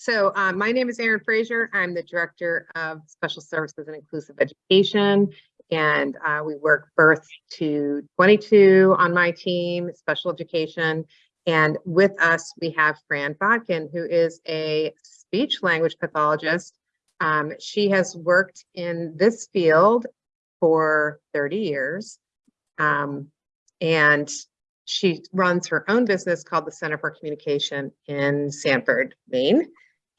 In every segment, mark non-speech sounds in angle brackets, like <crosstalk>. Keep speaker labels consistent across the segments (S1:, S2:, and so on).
S1: So uh, my name is Erin Frazier. I'm the Director of Special Services and Inclusive Education. And uh, we work birth to 22 on my team, special education. And with us, we have Fran Bodkin, who is a speech language pathologist. Um, she has worked in this field for 30 years. Um, and she runs her own business called the Center for Communication in Sanford, Maine.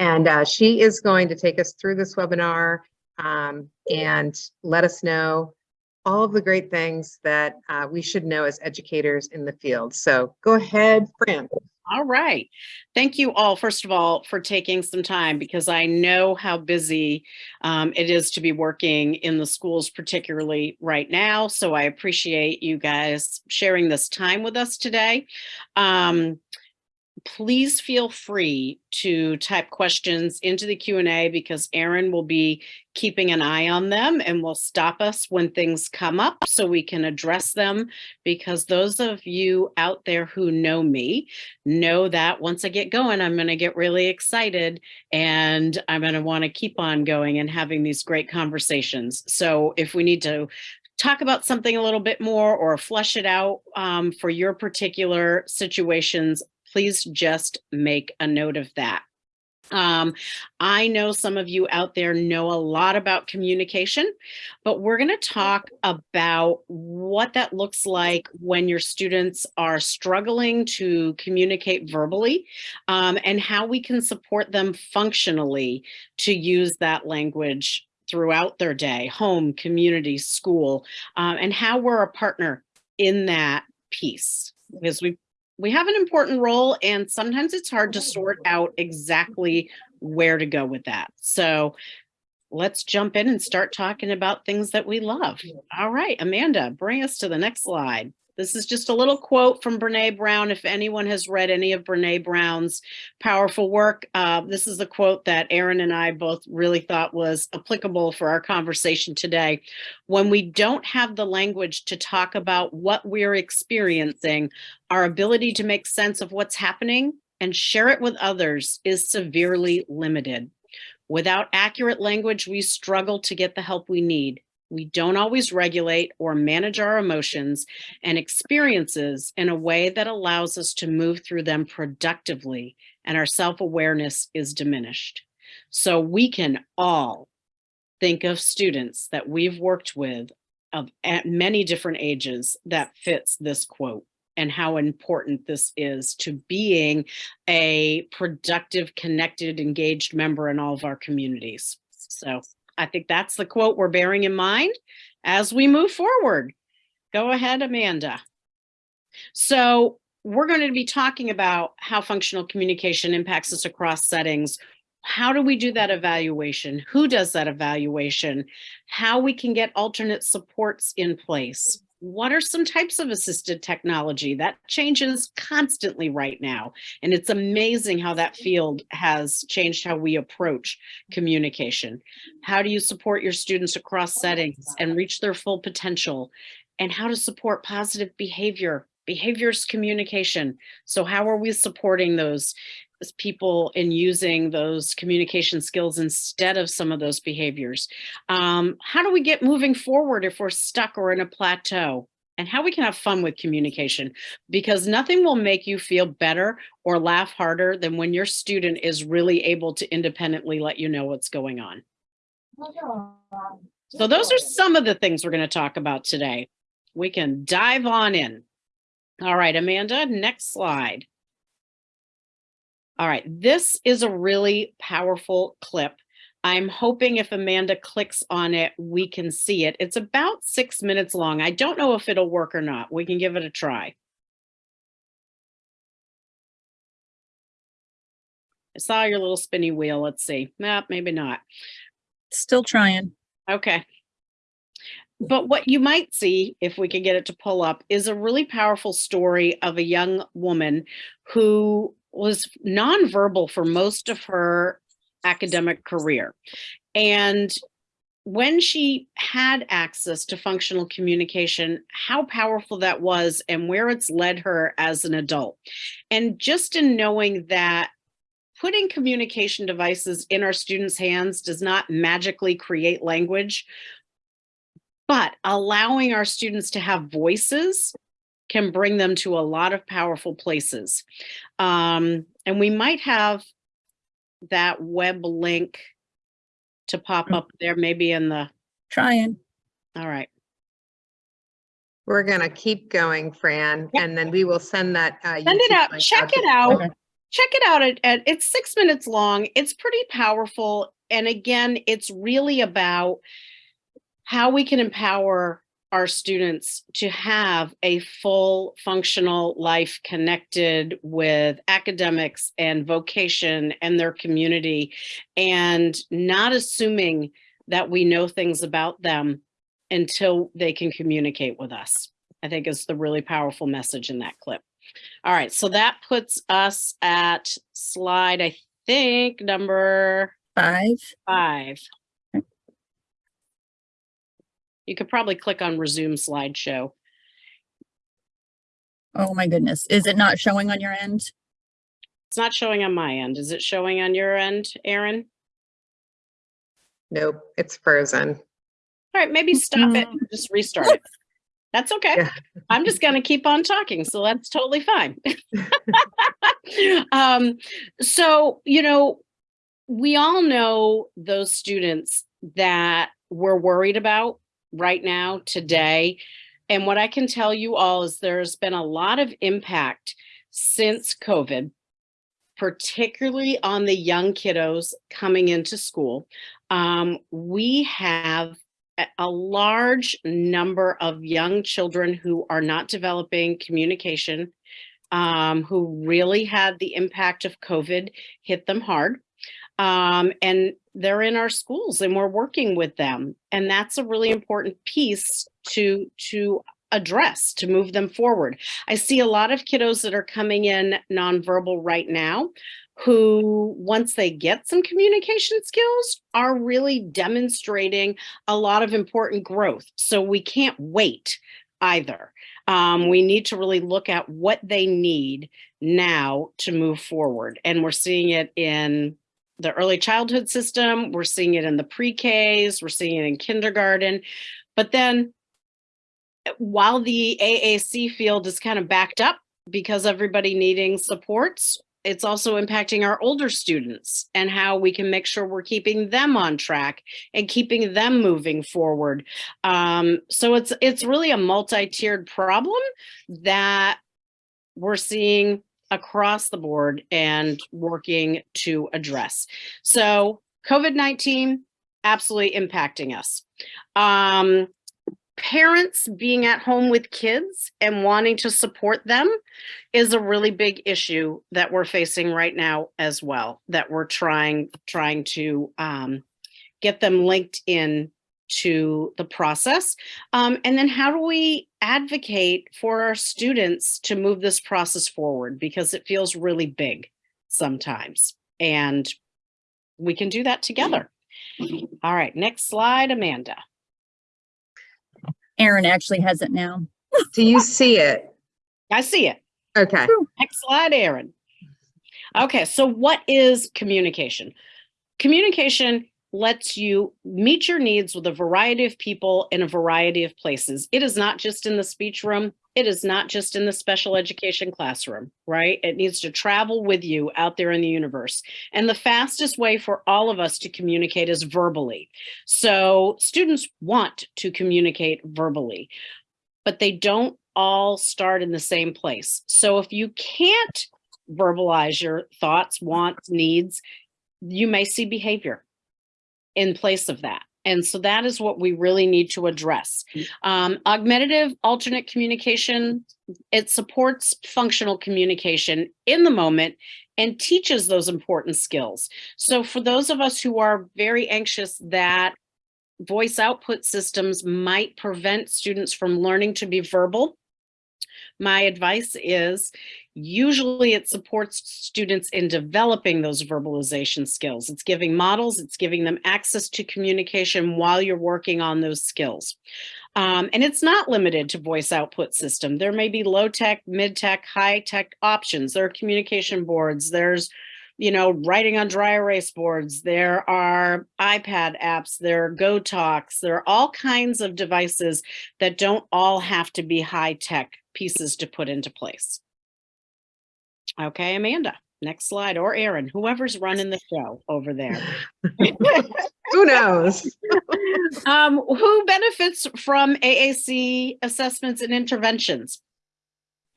S1: And uh, she is going to take us through this webinar um, and let us know all of the great things that uh, we should know as educators in the field. So go ahead, Fran.
S2: All right. Thank you all, first of all, for taking some time because I know how busy um, it is to be working in the schools, particularly right now. So I appreciate you guys sharing this time with us today. Um, please feel free to type questions into the Q&A because Erin will be keeping an eye on them and will stop us when things come up so we can address them because those of you out there who know me know that once I get going, I'm going to get really excited and I'm going to want to keep on going and having these great conversations. So if we need to talk about something a little bit more or flesh it out um, for your particular situations, please just make a note of that. Um, I know some of you out there know a lot about communication, but we're going to talk about what that looks like when your students are struggling to communicate verbally um, and how we can support them functionally to use that language throughout their day, home, community, school, um, and how we're a partner in that piece because we we have an important role and sometimes it's hard to oh, sort out exactly where to go with that. So let's jump in and start talking about things that we love. All right, Amanda, bring us to the next slide. This is just a little quote from Brene Brown. If anyone has read any of Brene Brown's powerful work, uh, this is a quote that Erin and I both really thought was applicable for our conversation today. When we don't have the language to talk about what we're experiencing, our ability to make sense of what's happening and share it with others is severely limited. Without accurate language, we struggle to get the help we need we don't always regulate or manage our emotions and experiences in a way that allows us to move through them productively and our self-awareness is diminished. So we can all think of students that we've worked with of at many different ages that fits this quote and how important this is to being a productive, connected, engaged member in all of our communities. So I think that's the quote we're bearing in mind as we move forward. Go ahead, Amanda. So we're going to be talking about how functional communication impacts us across settings. How do we do that evaluation? Who does that evaluation? How we can get alternate supports in place what are some types of assistive technology? That changes constantly right now and it's amazing how that mm-hmm. field has changed how we approach communication. How do you support your students across oh, settings and reach their full potential? And how to support positive behavior behaviors communication? So how are we supporting those people in using those communication skills instead of some of those behaviors. Um, how do we get moving forward if we're stuck or in a plateau? And how we can have fun with communication because nothing will make you feel better or laugh harder than when your student is really able to independently let you know what's going on. So those are some of the things we're going to talk about today. We can dive on in. All right, Amanda, next slide. All right, this is a really powerful clip. I'm hoping if Amanda clicks on it, we can see it. It's about six minutes long. I don't know if it'll work or not. We can give it a try. I saw your little spinny wheel. Let's see. Nah, maybe not.
S3: Still trying.
S2: Okay. But what you might see, if we can get it to pull up, is a really powerful story of a young woman who was nonverbal for most of her academic career. And when she had access to functional communication, how powerful that was and where it's led her as an adult. And just in knowing that putting communication devices in our students' hands does not magically create language, but allowing our students to have voices can bring them to a lot of powerful places. Um, and we might have that web link to pop up there, maybe in the,
S3: Trying.
S2: all right.
S1: We're gonna keep going, Fran,
S2: Yep.
S1: and then we will send that. uh,
S2: Send it out, check
S1: to
S2: it out.
S3: Okay.
S2: check it out at, at it's six minutes long it's pretty powerful and again it's really about how we can empower our students to have a full functional life connected with academics and vocation and their community and not assuming that we know things about them until they can communicate with us i think is the really powerful message in that clip all right, so that puts us at slide, I think, number
S3: Five.
S2: five. You could probably click on resume slideshow.
S3: Oh my goodness. Is it not showing on your end?
S2: It's not showing on my end. Is it showing on your end, Erin?
S1: Nope, it's frozen.
S2: All right, maybe stop it, and just restart it. That's okay.
S1: Yeah.
S2: I'm just gonna keep on talking, so that's totally fine. <laughs> Um, so, you know, we all know those students that we're worried about right now, today. And what I can tell you all is there's been a lot of impact since COVID, particularly on the young kiddos coming into school. Um, we have a- large number of young children who are not developing communication, um, who really had the impact of COVID hit them hard. Um, and they're in our schools and we're working with them. And that's a really important piece to, to address, to move them forward. I see a lot of kiddos that are coming in nonverbal right now who, once they get some communication skills, are really demonstrating a lot of important growth. So we can't wait either. Um, we need to really look at what they need now to move forward. And we're seeing it in the early childhood system, we're seeing it in the pre-Ks, we're seeing it in kindergarten. But then while the AAC field is kind of backed up because everybody needing supports, it's also impacting our older students and how we can make sure we're keeping them on track and keeping them moving forward. Um, so it's it's really a multi-tiered problem that we're seeing across the board and working to address. So COVID-19 absolutely impacting us. Um, parents being at home with kids and wanting to support them is a really big issue that we're facing right now as well, that we're trying, trying to um, get them linked in to the process. Um, and then how do we advocate for our students to move this process forward? Because it feels really big sometimes. And we can do that together. All right, next slide, Amanda.
S3: Erin actually has it now.
S1: Do you see it?
S2: I see it.
S1: Okay,
S2: Next slide, Erin. Okay, so what is communication? Communication lets you meet your needs with a variety of people in a variety of places. It is not just in the speech room. It is not just in the special education classroom, right? It needs to travel with you out there in the universe. And the fastest way for all of us to communicate is verbally. So students want to communicate verbally, but they don't all start in the same place. So if you can't verbalize your thoughts, wants, needs, you may see behavior in place of that. And so that is what we really need to address. Um, augmentative alternate communication, it supports functional communication in the moment and teaches those important skills. So for those of us who are very anxious that voice output systems might prevent students from learning to be verbal, my advice is usually it supports students in developing those verbalization skills. It's giving models, it's giving them access to communication while you're working on those skills. Um, and it's not limited to voice output system. There may be low tech, mid tech, high tech options. There are communication boards. There's you know, writing on dry erase boards. There are iPad apps, there are GoTalks, there are all kinds of devices that don't all have to be high tech pieces to put into place. Okay, Amanda, next slide, or Erin, whoever's running the show over there. <laughs>
S1: Who knows? <laughs>
S2: Um, who benefits from AAC assessments and interventions?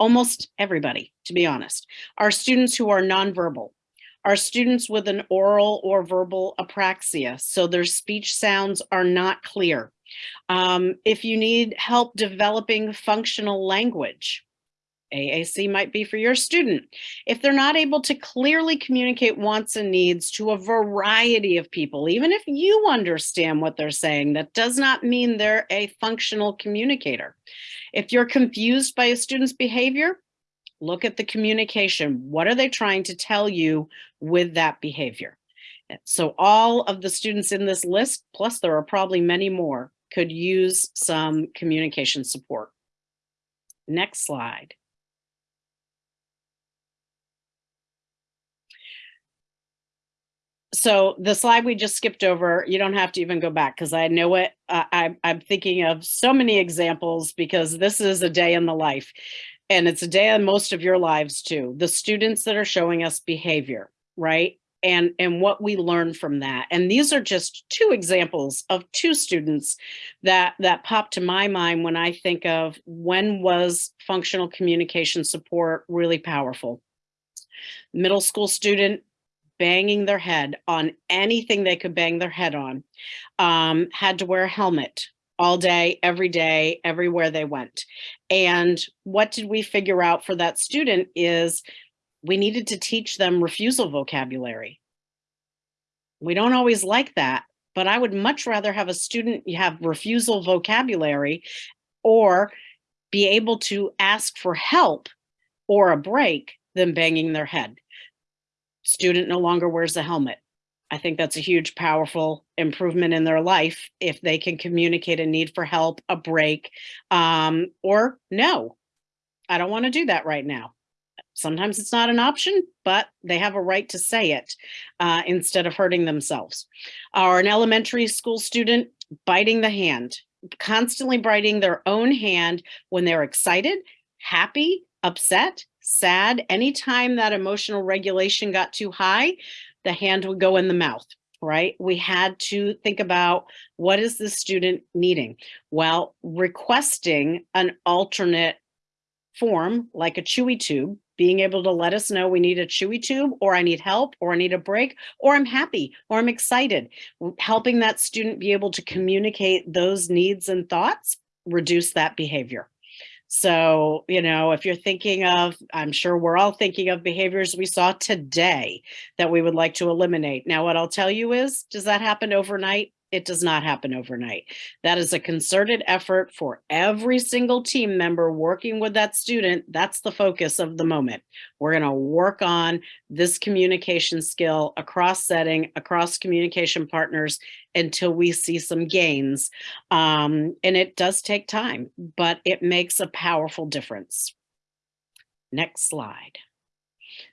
S2: Almost everybody, to be honest. Our students who are nonverbal, our students with an oral or verbal apraxia, so their speech sounds are not clear. Um, if you need help developing functional language, AAC might be for your student. If they're not able to clearly communicate wants and needs to a variety of people, even if you understand what they're saying, that does not mean they're a functional communicator. If you're confused by a student's behavior, look at the communication. What are they trying to tell you with that behavior? So all of the students in this list, plus there are probably many more, could use some communication support. Next slide. So the slide we just skipped over, you don't have to even go back because I know it. Uh, I, I'm thinking of so many examples because this is a day in the life and it's a day in most of your lives too. The students that are showing us behavior, right? And, and what we learn from that. And these are just two examples of two students that, that pop to my mind when I think of when was functional communication support really powerful. Middle school student banging their head on anything they could bang their head on, um, had to wear a helmet all day, every day, everywhere they went. And what did we figure out for that student is we needed to teach them refusal vocabulary. We don't always like that, but I would much rather have a student have refusal vocabulary or be able to ask for help or a break than banging their head student no longer wears a helmet. I think that's a huge, powerful improvement in their life if they can communicate a need for help, a break, um, or no, I don't want to do that right now. Sometimes it's not an option, but they have a right to say it uh, instead of hurting themselves. Or an elementary school student biting the hand, constantly biting their own hand when they're excited, happy, upset, sad, anytime that emotional regulation got too high, the hand would go in the mouth, right? We had to think about what is the student needing? Well, requesting an alternate form like a chewy tube, being able to let us know we need a chewy tube or I need help or I need a break or I'm happy or I'm excited. Helping that student be able to communicate those needs and thoughts, reduce that behavior. So, you know, if you're thinking of, I'm sure we're all thinking of behaviors we saw today that we would like to eliminate. Now, what I'll tell you is, does that happen overnight? It does not happen overnight. That is a concerted effort for every single team member working with that student. That's the focus of the moment. We're going to work on this communication skill across setting, across communication partners until we see some gains. Um, and it does take time, but it makes a powerful difference. Next slide.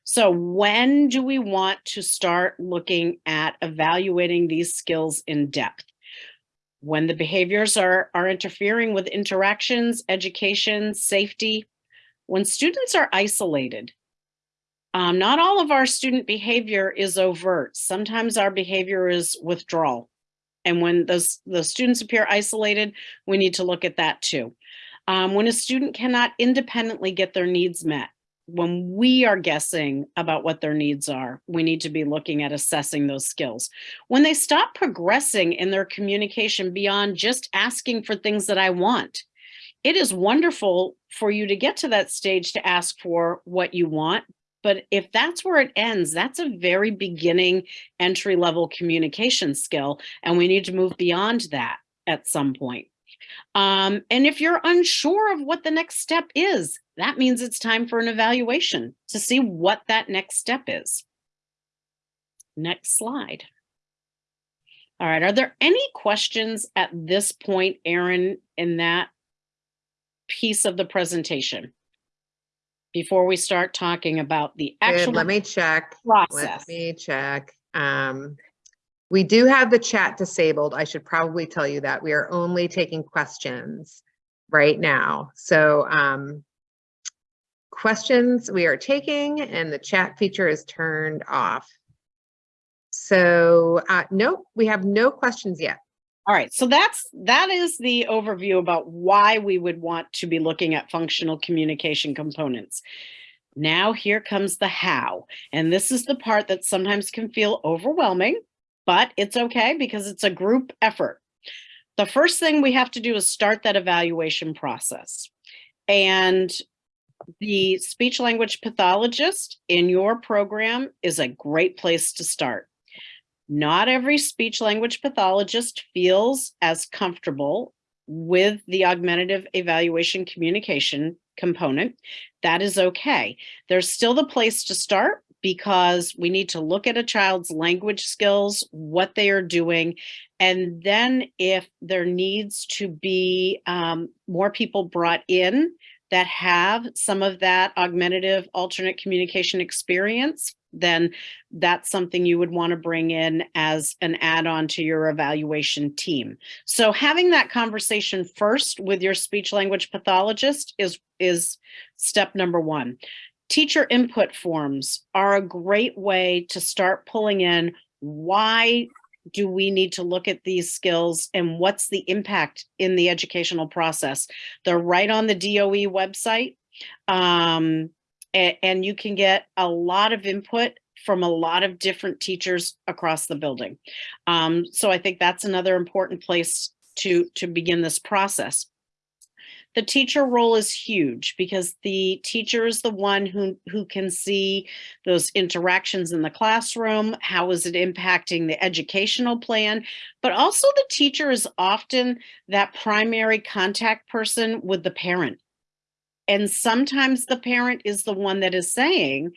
S2: So when do we want to start looking at evaluating these skills in depth? When the behaviors are, are interfering with interactions, education, safety, when students are isolated, um, not all of our student behavior is overt. Sometimes our behavior is withdrawal. And when those the students appear isolated, we need to look at that too. Um, when a student cannot independently get their needs met, when we are guessing about what their needs are, we need to be looking at assessing those skills. When they stop progressing in their communication beyond just asking for things that I want, it is wonderful for you to get to that stage to ask for what you want. But if that's where it ends, that's a very beginning entry level communication skill. And we need to move beyond that at some point. Um, and if you're unsure of what the next step is, that means it's time for an evaluation to see what that next step is. Next slide. All right, are there any questions at this point, Erin, in that piece of the presentation? before we start talking about the
S1: Good,
S2: actual
S1: let me check.
S2: process.
S1: Let me check. Um, we do have the chat disabled. I should probably tell you that. We are only taking questions right now. So, um, questions we are taking and the chat feature is turned off. So, uh, nope, we have no questions yet.
S2: All right, so that's that is the overview about why we would want to be looking at functional communication components. Now here comes the how, and this is the part that sometimes can feel overwhelming, but it's okay because it's a group effort. The first thing we have to do is start that evaluation process. And the speech language pathologist in your program is a great place to start. Not every speech language pathologist feels as comfortable with the augmentative evaluation communication component. That is okay. There's still the place to start because we need to look at a child's language skills, what they are doing, and then if there needs to be um, more people brought in that have some of that augmentative alternate communication experience, then that's something you would want to bring in as an add-on to your evaluation team. So having that conversation first with your speech language pathologist is, is step number one. Teacher input forms are a great way to start pulling in why do we need to look at these skills and what's the impact in the educational process? They're right on the DOE website. Um, and, you can get a lot of input from a lot of different teachers across the building. Um, so I think that's another important place to, to begin this process. The teacher role is huge because the teacher is the one who, who can see those interactions in the classroom. How is it impacting the educational plan? But also the teacher is often that primary contact person with the parent. And sometimes the parent is the one that is saying,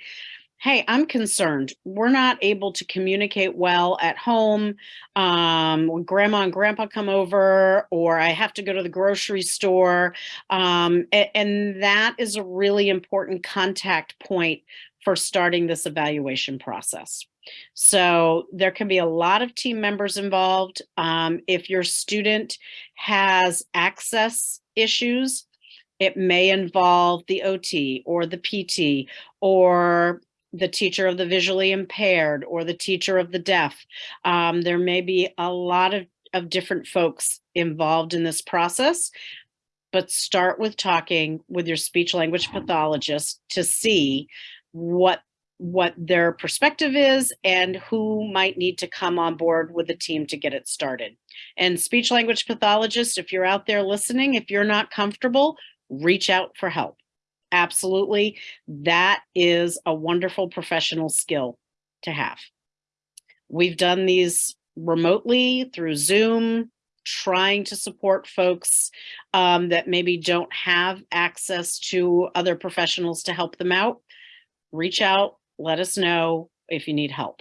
S2: hey, I'm concerned. We're not able to communicate well at home. Um, when grandma and grandpa come over, or I have to go to the grocery store. Um, and, and that is a really important contact point for starting this evaluation process. So there can be a lot of team members involved. Um, if your student has access issues, it may involve the OT or the PT or the teacher of the visually impaired or the teacher of the deaf. Um, there may be a lot of, of different folks involved in this process, but start with talking with your speech language pathologist to see what what their perspective is and who might need to come on board with the team to get it started. And speech language pathologist, if you're out there listening, if you're not comfortable, reach out for help. Absolutely. That is a wonderful professional skill to have. We've done these remotely through Zoom, trying to support folks um, that maybe don't have access to other professionals to help them out. Reach out, let us know if you need help.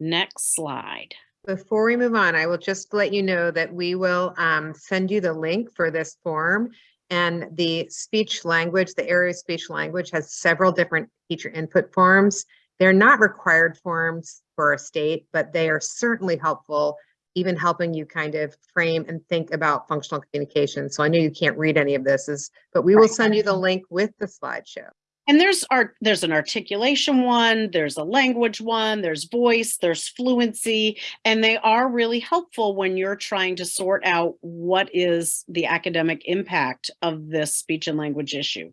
S2: Next slide.
S1: Before we move on, I will just let you know that we will um, send you the link for this form. And the speech language, the area of speech language has several different teacher input forms. They're not required forms for a state, but they are certainly helpful, even helping you kind of frame and think about functional communication. So I know you can't read any of this, is, but we will send you the link with the slideshow.
S2: And there's art, there's an articulation one, there's a language one, there's voice, there's fluency, and they are really helpful when you're trying to sort out what is the academic impact of this speech and language issue.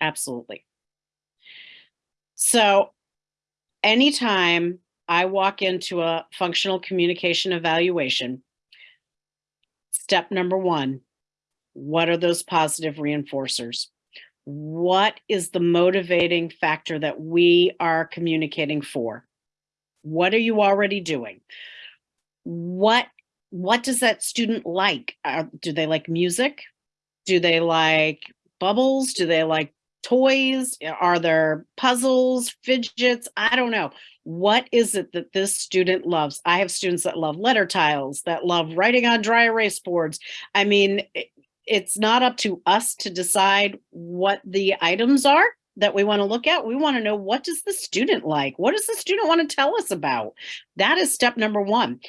S2: Absolutely. So anytime I walk into a functional communication evaluation, step number one, what are those positive reinforcers? What is the motivating factor that we are communicating for? What are you already doing? What what does that student like? Uh, do they like music? Do they like bubbles? Do they like toys? Are there puzzles, fidgets? I don't know. What is it that this student loves? I have students that love letter tiles, that love writing on dry erase boards. I mean, it's not up to us to decide what the items are that we want to look at. We want to know what does the student like? What does the student want to tell us about? That is step number one.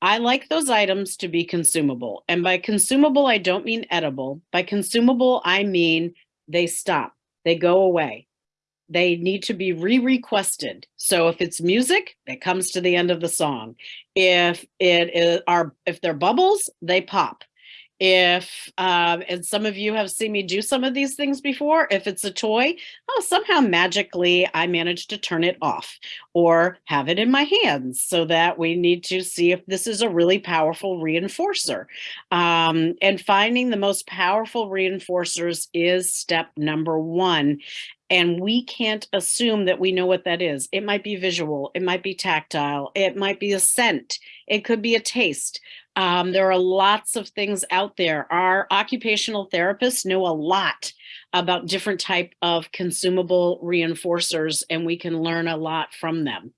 S2: I like those items to be consumable. And by consumable, I don't mean edible. By consumable, I mean they stop, they go away. They need to be re-requested. So if it's music, it comes to the end of the song. If it are if they're bubbles, they pop. If um, and some of you have seen me do some of these things before. If it's a toy, oh, somehow magically I managed to turn it off or have it in my hands so that we need to see if this is a really powerful reinforcer. Um, and finding the most powerful reinforcers is step number one. And we can't assume that we know what that is. It might be visual, it might be tactile, it might be a scent, it could be a taste. Um, there are lots of things out there. Our occupational therapists know a lot about different type of consumable reinforcers, and we can learn a lot from them.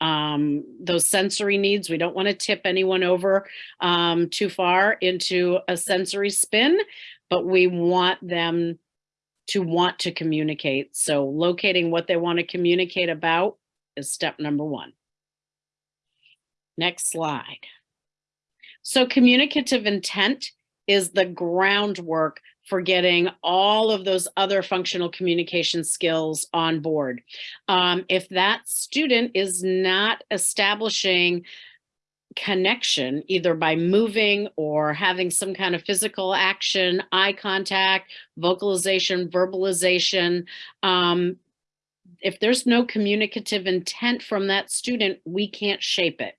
S2: Um, those sensory needs, we don't want to tip anyone over um, too far into a sensory spin, but we want them to want to communicate. So locating what they want to communicate about is step number one. Next slide. So communicative intent is the groundwork for getting all of those other functional communication skills on board. Um, if that student is not establishing connection, either by moving or having some kind of physical action, eye contact, vocalization, verbalization, um, if there's no communicative intent from that student, we can't shape it.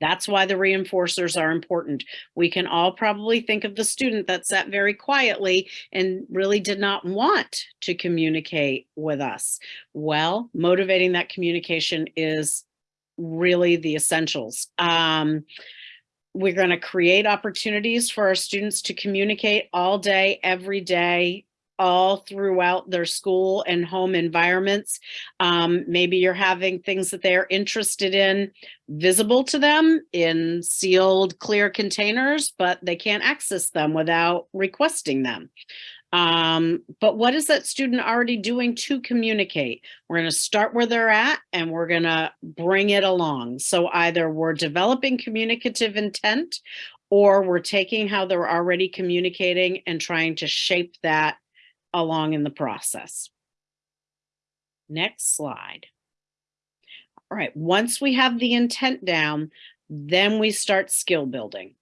S2: That's why the reinforcers are important. We can all probably think of the student that sat very quietly and really did not want to communicate with us. Well, motivating that communication is really the essentials. Um, we're going to create opportunities for our students to communicate all day, every day, all throughout their school and home environments. Um, maybe you're having things that they're interested in visible to them in sealed clear containers, but they can't access them without requesting them. Um, but what is that student already doing to communicate? We're going to start where they're at and we're going to bring it along. So either we're developing communicative intent or we're taking how they're already communicating and trying to shape that along in the process. Next slide. All right, once we have the intent down, then we start skill building.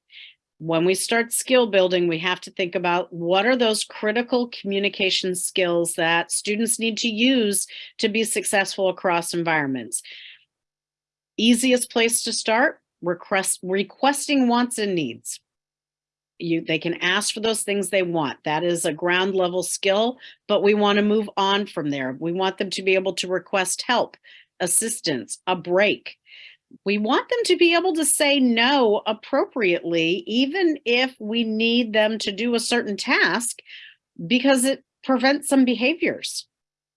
S2: When we start skill building, we have to think about what are those critical communication skills that students need to use to be successful across environments. Easiest place to start, request, requesting wants and needs. You they can ask for those things they want. That is a ground level skill but we want to move on from there. We want them to be able to request help assistance a break we want them to be able to say no appropriately even if we need them to do a certain task because it prevents some behaviors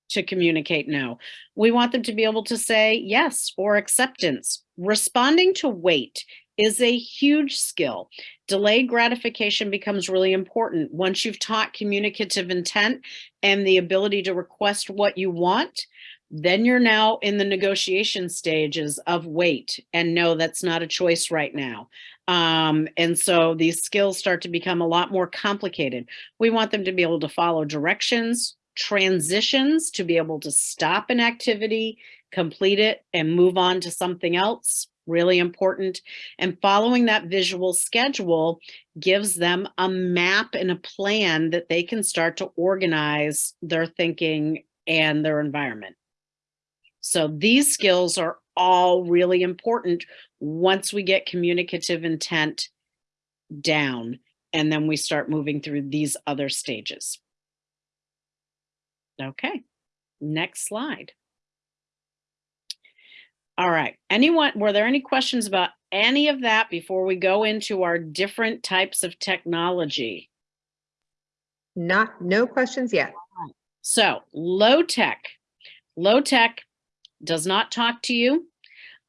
S2: to communicate no we want them to be able to say yes or acceptance responding to wait is a huge skill. Delayed gratification becomes really important. Once you've taught communicative intent and the ability to request what you want, then you're now in the negotiation stages of wait and no, that's not a choice right now. Um, and so these skills start to become a lot more complicated. We want them to be able to follow directions, transitions, to be able to stop an activity, complete it, and move on to something else really important. And following that visual schedule gives them a map and a plan that they can start to organize their thinking and their environment. So these skills are all really important once we get communicative intent down and then we start moving through these other stages. Okay, next slide. All right. Anyone, were there any questions about any of that before we go into our different types of technology?
S1: Not, no questions yet.
S2: So low tech, low tech does not talk to you.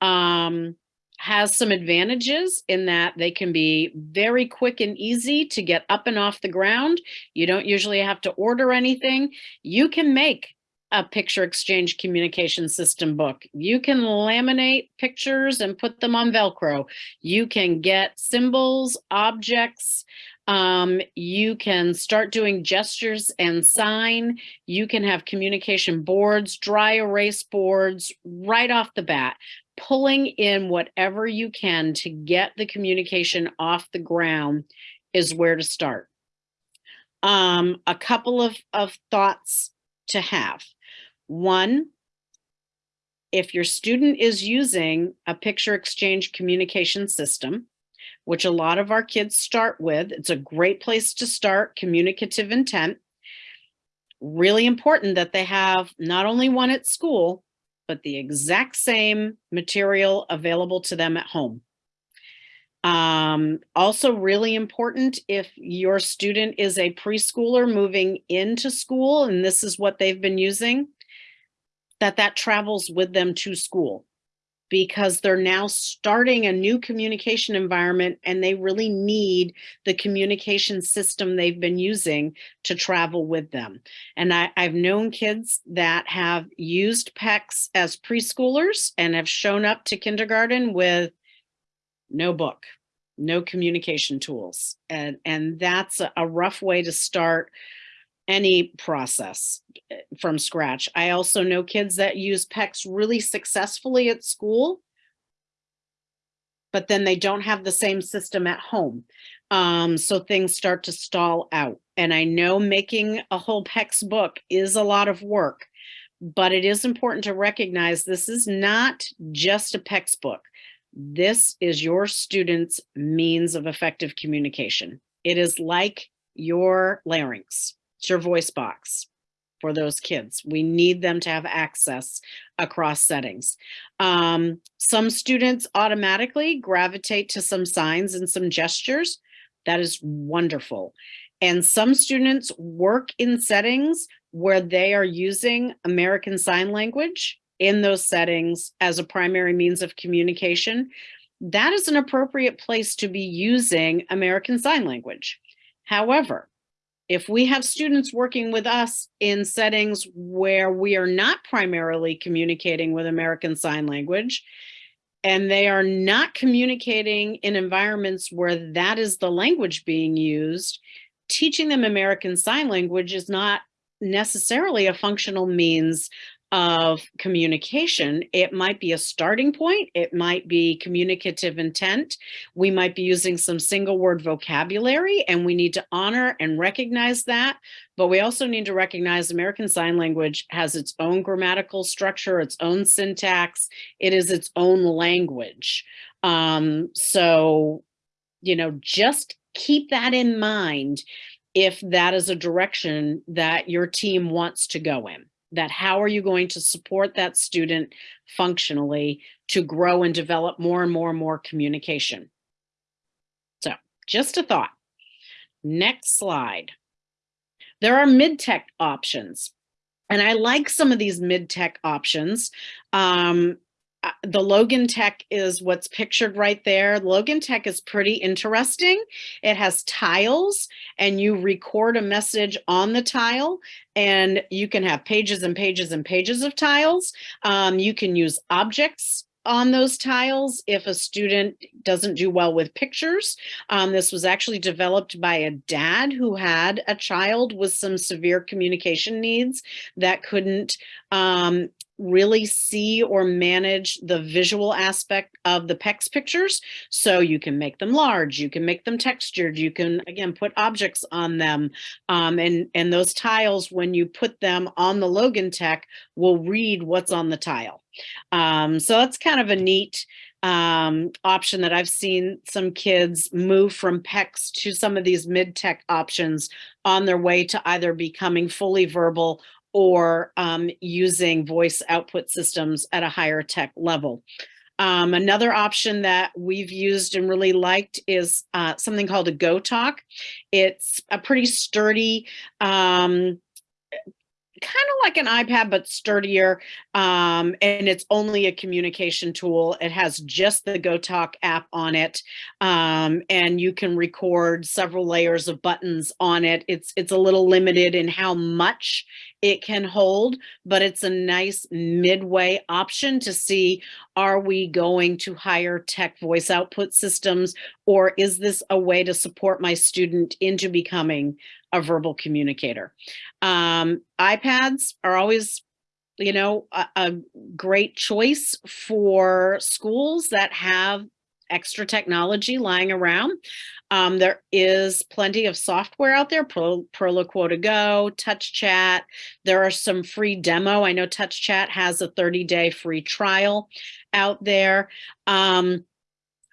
S2: Um, has some advantages in that they can be very quick and easy to get up and off the ground. You don't usually have to order anything. You can make a picture exchange communication system book. You can laminate pictures and put them on Velcro. You can get symbols, objects. Um, you can start doing gestures and sign. You can have communication boards, dry erase boards right off the bat pulling in whatever you can to get the communication off the ground is where to start. Um, a couple of, of thoughts to have. One, if your student is using a picture exchange communication system, which a lot of our kids start with, it's a great place to start communicative intent. Really important that they have not only one at school, but the exact same material available to them at home. Um, also really important if your student is a preschooler moving into school and this is what they've been using, that that travels with them to school because they're now starting a new communication environment and they really need the communication system they've been using to travel with them. And I, have known kids that have used PECS as preschoolers and have shown up to kindergarten with no book, no communication tools. And, and that's a, a rough way to start any process eh, from scratch. I also know kids that use PECS really successfully at school, but then they don't have the same system at home. Um, so things start to stall out. And I know making a whole PECS book is a lot of work, but it is important to recognize this is not just a PECS book. This is your student's means of effective communication. It is like your larynx. It's your voice box for those kids. We need them to have access across settings. Um, some students automatically gravitate to some signs and some gestures. That is wonderful. And some students work in settings where they are using American Sign Language in those settings as a primary means of communication. That is an appropriate place to be using American Sign Language. However, if we have students working with us in settings where we are not primarily communicating with American Sign Language, and they are not communicating in environments where that is the language being used, teaching them American Sign Language is not necessarily a functional means of communication. It might be a starting point. It might be communicative intent. We might be using some single word vocabulary and we need to honor and recognize that. But we also need to recognize American Sign Language has its own grammatical structure, its own syntax. It is its own language. Um, so, you know, just keep that in mind if that is a direction that your team wants to go in that how are you going to support that student functionally to grow and develop more and more and more communication. So just a thought. Next slide. There are mid-tech options. And I like some of these mid-tech options. Um, the Logan Tech is what's pictured right there. Logan Tech is pretty interesting. It has tiles and you record a message on the tile and you can have pages and pages and pages of tiles. Um, you can use objects on those tiles if a student doesn't do well with pictures. Um, this was actually developed by a dad who had a child with some severe communication needs that couldn't um, really see or manage the visual aspect of the PECS pictures. So you can make them large, you can make them textured, you can, again, put objects on them. Um, and, and those tiles, when you put them on the Logan Tech, will read what's on the tile. Um, so that's kind of a neat um, option that I've seen some kids move from PECS to some of these mid-tech options on their way to either becoming fully verbal or um, using voice output systems at a higher tech level. Um, another option that we've used and really liked is uh, something called a GoTalk. It's a pretty sturdy, um, kind of like an iPad, but sturdier. Um, and it's only a communication tool. It has just the GoTalk app on it. Um, and you can record several layers of buttons on it. It's, it's a little limited in how much it can hold, but it's a nice midway option to see, are we going to higher tech voice output systems? Or is this a way to support my student into becoming a verbal communicator? Um, iPads are always you know, a, a great choice for schools that have extra technology lying around. Um, there is plenty of software out there, Pro, Proloquo2Go, Touch Chat. There are some free demo. I know Touch Chat has a 30-day free trial out there. Um,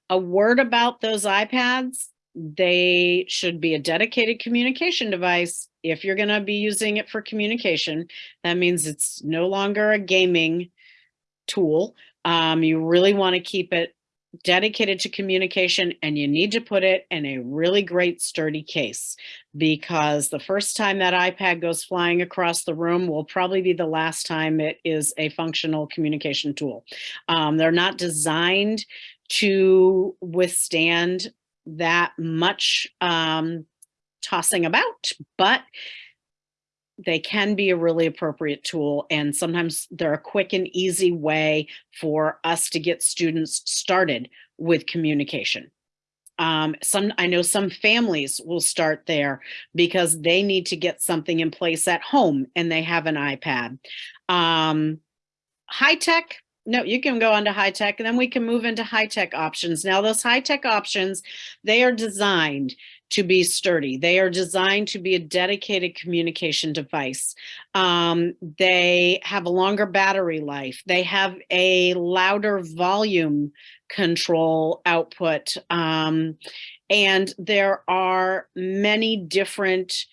S2: a word about those iPads, they should be a dedicated communication device if you're going to be using it for communication, that means it's no longer a gaming tool. Um, you really want to keep it dedicated to communication and you need to put it in a really great sturdy case because the first time that iPad goes flying across the room will probably be the last time it is a functional communication tool. Um, they're not designed to withstand that much um, tossing about, but they can be a really appropriate tool. And sometimes they're a quick and easy way for us to get students started with communication. Um, some I know some families will start there because they need to get something in place at home and they have an iPad. Um, high tech, no, you can go on to high tech and then we can move into high tech options. Now those high tech options, they are designed to be sturdy. They are designed to be a dedicated communication device. Um, they have a longer battery life. They have a louder volume control output. Um, and there are many different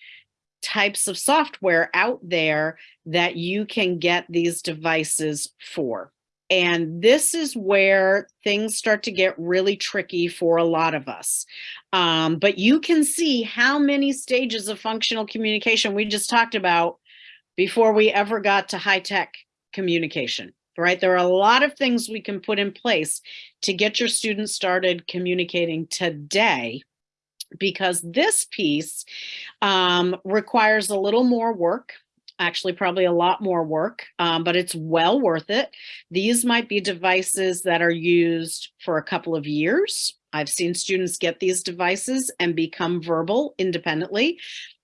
S2: types of software out there that you can get these devices for. And this is where things start to get really tricky for a lot of us. Um, but you can see how many stages of functional communication we just talked about before we ever got to high-tech communication, right? There are a lot of things we can put in place to get your students started communicating today because this piece um, requires a little more work actually probably a lot more work, um, but it's well worth it. These might be devices that are used for a couple of years. I've seen students get these devices and become verbal independently.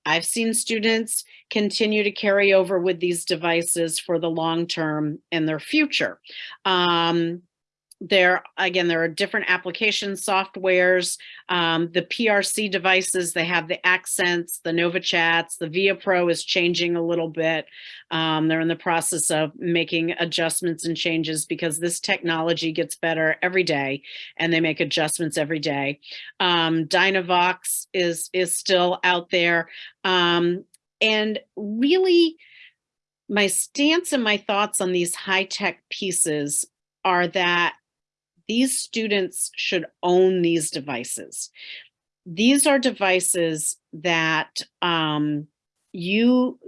S2: I've seen students continue to carry over with these devices for the long term and their future. Um, there again there are different application softwares um, the PRC devices they have the accents the NovaChats the via pro is changing a little bit. Um, they're in the process of making adjustments and changes because this technology gets better every day and they make adjustments every day. Um, Dynavox is is still out there. Um, and really my stance and my thoughts on these high-tech pieces are that these students should own these devices. These are devices that um, you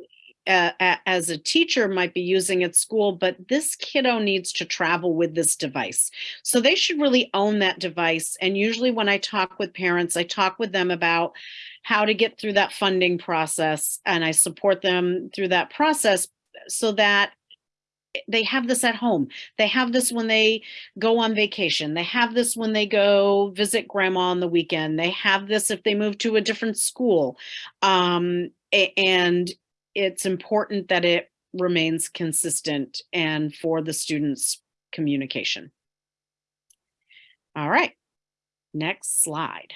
S2: uh, as a teacher might be using at school, but this kiddo needs to travel with this device. So they should really own that device. And usually when I talk with parents, I talk with them about how to get through that funding process and I support them through that process so that they have this at home. They have this when they go on vacation. They have this when they go visit grandma on the weekend. They have this if they move to a different school. Um, and it's important that it remains consistent and for the students communication. All right, next slide.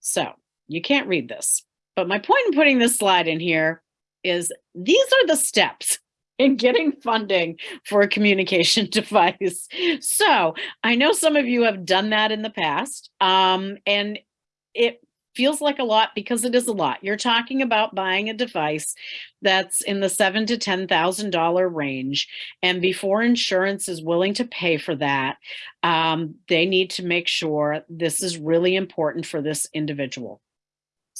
S2: So you can't read this, but my point in putting this slide in here is these are the steps in getting funding for a communication <laughs> device. So I know some of you have done that in the past, um, and it feels like a lot because it is a lot. You're talking about buying a device that's in the seven to ten thousand dollar range, and before insurance is willing to pay for that, um, they need to make sure this is really important for this individual.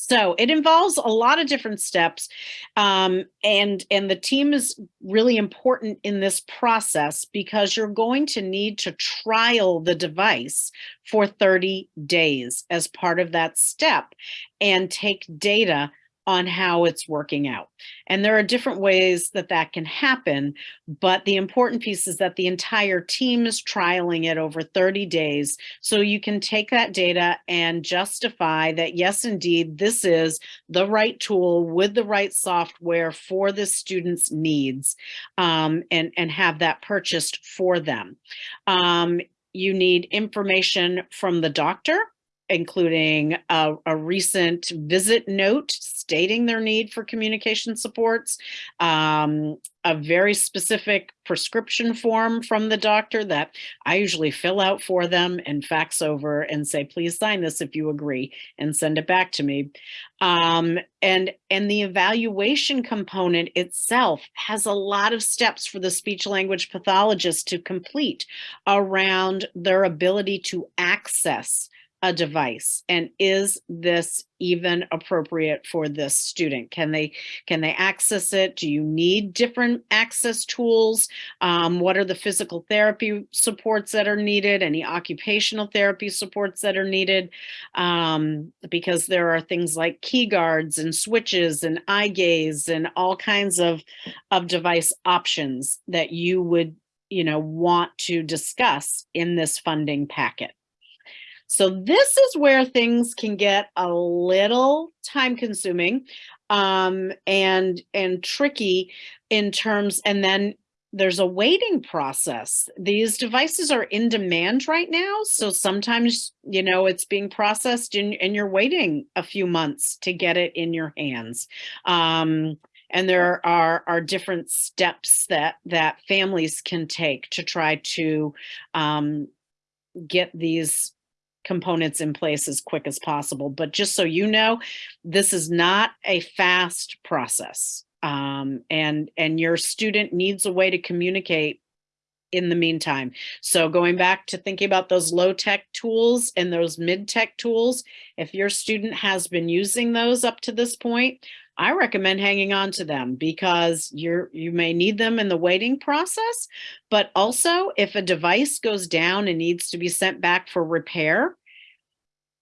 S2: So it involves a lot of different steps, um, and and the team is really important in this process because you're going to need to trial the device for 30 days as part of that step, and take data on how it's working out. And there are different ways that that can happen, but the important piece is that the entire team is trialing it over 30 days. So you can take that data and justify that, yes, indeed, this is the right tool with the right software for the student's needs um, and, and have that purchased for them. Um, you need information from the doctor including a, a, recent visit note stating their need for communication supports, um, a very specific prescription form from the doctor that I usually fill out for them and fax over and say, please sign this if you agree and send it back to me. Um, and, and the evaluation component itself has a lot of steps for the speech language pathologist to complete around their ability to access a device? And is this even appropriate for this student? Can they can they access it? Do you need different access tools? Um, what are the physical therapy supports that are needed? Any occupational therapy supports that are needed? Um, because there are things like key guards and switches and eye gaze and all kinds of of device options that you would you know want to discuss in this funding packet so this is where things can get a little time consuming um, and, and tricky in terms, and then there's a waiting process. These devices are in demand right now. So sometimes, you know, it's being processed and, and you're waiting a few months to get it in your hands. Um, and there are, are different steps that, that families can take to try to um, get these components in place as quick as possible. But just so you know, this is not a fast process. Um, and, and your student needs a way to communicate in the meantime. So going back to thinking about those low tech tools and those mid tech tools, if your student has been using those up to this point, I recommend hanging on to them because you're you may need them in the waiting process, but also if a device goes down and needs to be sent back for repair,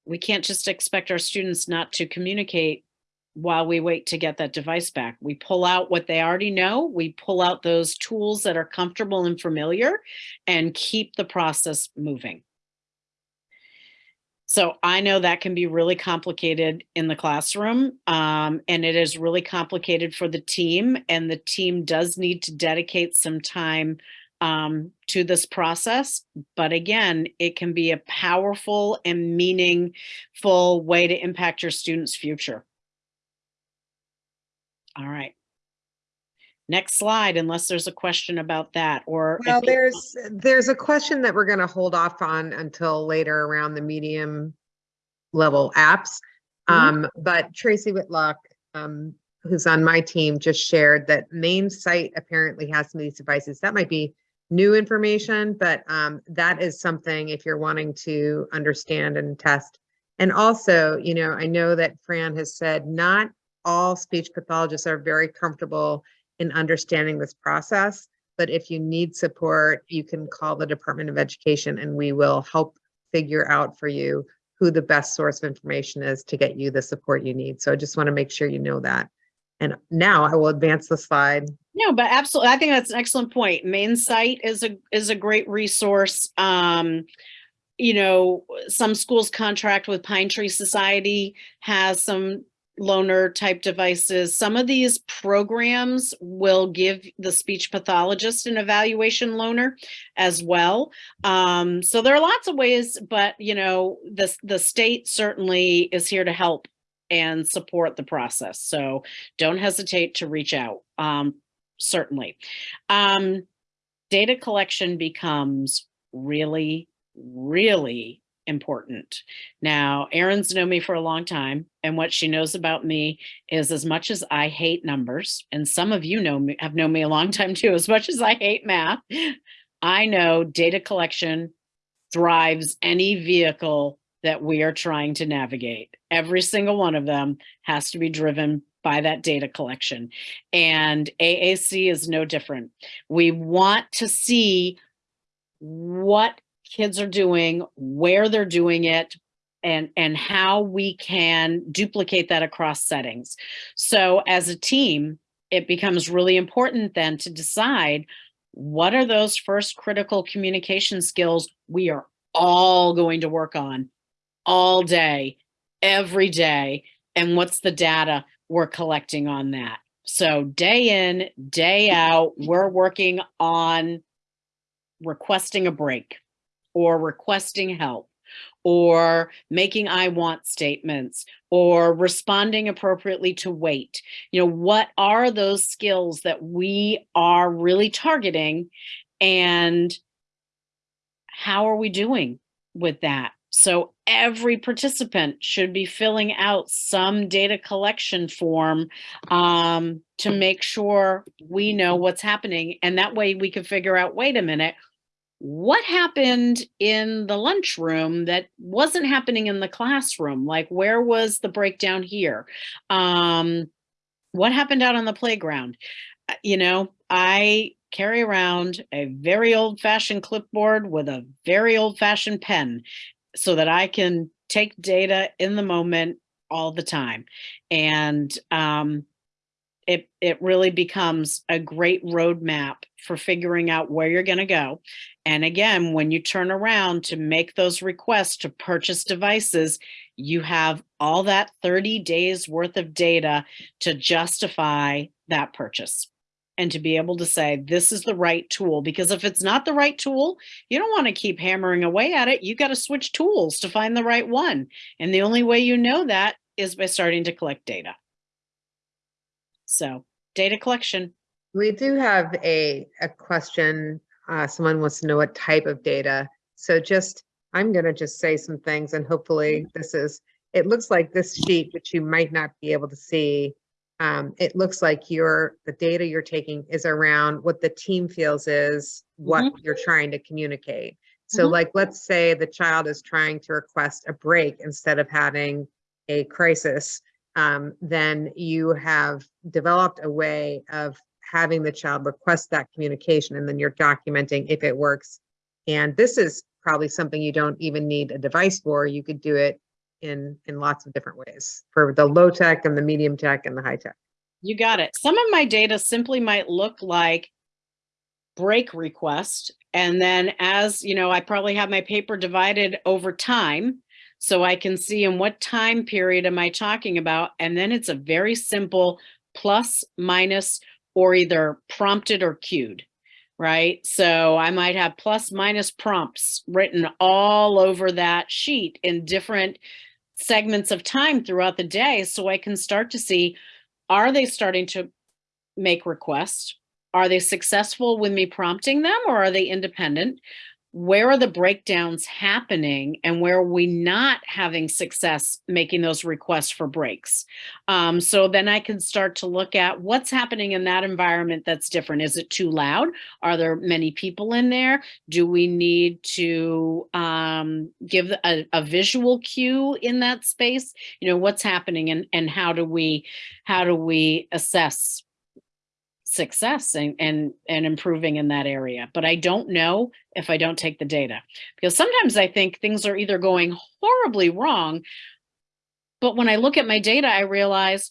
S2: we can't just expect our students not to communicate while we wait to get that device back. We pull out what they already know. We pull out those tools that are comfortable and familiar and keep the process moving. So I know that can be really complicated in the classroom um, and it is really complicated for the team and the team does need to dedicate some time um, to this process. But again, it can be a powerful and meaningful way to impact your students' future. All right. Next slide, unless there's a question about that or.
S1: Well, there's, there's a question that we're going to hold off on until later around the medium level apps. Mm -hmm. Um, but Tracy Whitlock, um, who's on my team, just shared that Maine CITE apparently has some of these devices. That might be new information, but um, that is something if you're wanting to understand and test. And also, you know, I know that Fran has said not all speech pathologists are very comfortable in understanding this process, but if you need support, you can call the Department of Education and we will help figure out for you who the best source of information is to get you the support you need. So I just want to make sure you know that. And now I will advance the slide.
S2: No, but absolutely. I think that's an excellent point. Maine CITE is a is a great resource. Um, you know, some schools contract with Pine Tree Society has some loaner type devices. Some of these programs will give the speech pathologist an evaluation loaner as well. Um, so there are lots of ways, but you know, the, the state certainly is here to help and support the process. So don't hesitate to reach out, um, certainly. Um, data collection becomes really, really important. Now, Erin's known me for a long time, and what she knows about me is as much as I hate numbers, and some of you know me, have known me a long time too, as much as I hate math, I know data collection drives any vehicle that we are trying to navigate. Every single one of them has to be driven by that data collection. And AAC is no different. We want to see what kids are doing, where they're doing it, and, and how we can duplicate that across settings. So as a team, it becomes really important then to decide what are those first critical communication skills we are all going to work on all day, every day, and what's the data we're collecting on that. So day in, day out, we're working on requesting a break or requesting help or making I want statements or responding appropriately to wait. You know, what are those skills that we are really targeting and how are we doing with that? So every participant should be filling out some data collection form um, to make sure we know what's happening. And that way we can figure out, wait a minute, what happened in the lunchroom that wasn't happening in the classroom? Like where was the breakdown here? Um, what happened out on the playground? Uh, You know, I carry around a very old fashioned clipboard with a very old fashioned pen so that I can take data in the moment all the time. And um, it, it really becomes a great roadmap for figuring out where you're going to go. And again, when you turn around to make those requests to purchase devices, you have all that 30 days worth of data to justify that purchase and to be able to say, this is the right tool. Because if it's not the right tool, you don't want to keep hammering away at it. You got to switch tools to find the right one. And the only way you know that is by starting to collect data. So data collection.
S1: We do have a, a question. Uh, someone wants to know what type of data. So just, I'm gonna just say some things and hopefully this is, it looks like this sheet, which you might not be able to see. Um, it looks like your, the data you're taking is around what the team feels is what you're trying to communicate. So
S2: Mhm.
S1: like, let's say the child is trying to request a break instead of having a crisis. Um, then you have developed a way of having the child request that communication and then you're documenting if it works. And this is probably something you don't even need a device for. You could do it in, in lots of different ways for the low tech and the medium tech and the high tech.
S2: You got it. Some of my data simply might look like break request. And then as, you know, I probably have my paper divided over time. So I can see in what time period am I talking about? And then it's a very simple plus, minus, or either prompted or cued, right? So I might have plus minus prompts written all over that sheet in different segments of time throughout the day. So I can start to see, are they starting to make requests? Are they successful with me prompting them or are they independent? Where are the breakdowns happening and where are we not having success making those requests for breaks? Um, so then I can start to look at what's happening in that environment that's different. Is it too loud? Are there many people in there? Do we need to um, give a, a visual cue in that space? You know, what's happening and, and how do we, how do we assess success and, and, and improving in that area. But I don't know if I don't take the data because sometimes I think things are either going horribly wrong. But when I look at my data, I realize,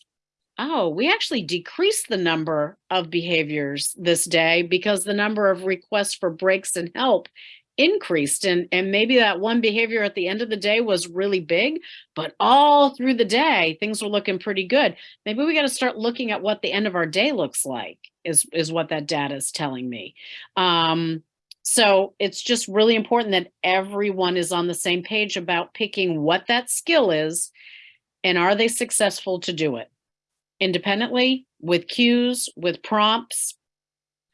S2: oh, we actually decreased the number of behaviors this day because the number of requests for breaks and help increased and and maybe that one behavior at the end of the day was really big but all through the day things were looking pretty good maybe we got to start looking at what the end of our day looks like is is what that data is telling me. Um so it's just really important that everyone is on the same page about picking what that skill is and are they successful to do it? Independently with cues with prompts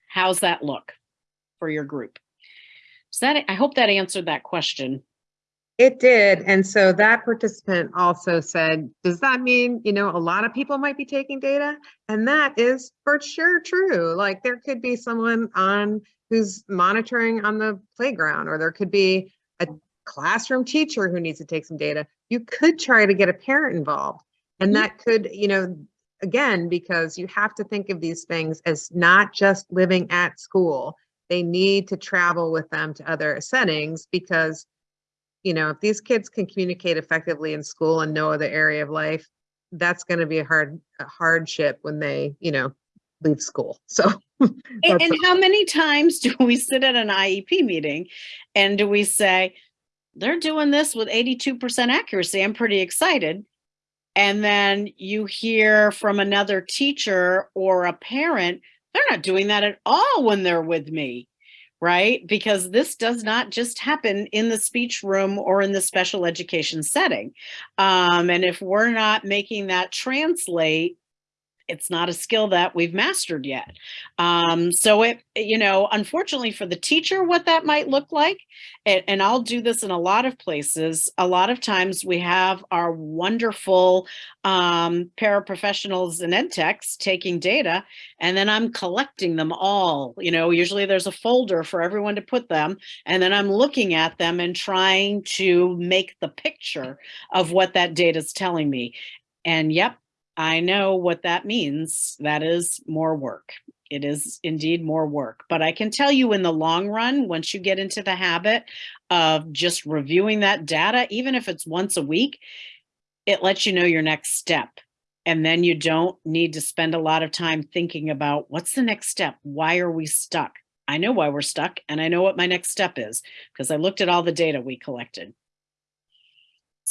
S2: how's that look for your group? So that I hope that answered that question.
S1: It did. And so that participant also said, does that mean, you know, a lot of people might be taking data? And that is for sure true. Like there could be someone on who's monitoring on the playground, or there could be a classroom teacher who needs to take some data, you could try to get a parent involved. And
S2: Mhm.
S1: that could, you know, again, because you have to think of these things as not just living at school. They need to travel with them to other settings because, you know, if these kids can communicate effectively in school and no other area of life, that's going to be a hard a hardship when they, you know, leave school. <laughs> So
S2: And, and how many times do we sit at an IEP meeting and do we say, they're doing this with 82% accuracy? I'm pretty excited. And then you hear from another teacher or a parent, they're not doing that at all when they're with me, right? Because this does not just happen in the speech room or in the special education setting. Um, and if we're not making that translate, it's not a skill that we've mastered yet. Um, so it, you know, unfortunately for the teacher, what that might look like, and, and I'll do this in a lot of places. A lot of times we have our wonderful um, paraprofessionals and ed techs taking data, and then I'm collecting them all. You know, usually there's a folder for everyone to put them, and then I'm looking at them and trying to make the picture of what that data is telling me. And yep, I know what that means. That is more work. It is indeed more work. But I can tell you in the long run, once you get into the habit of just reviewing that data, even if it's once a week, it lets you know your next step. And then you don't need to spend a lot of time thinking about what's the next step? Why are we stuck? I know why we're stuck and I know what my next step is because I looked at all the data we collected.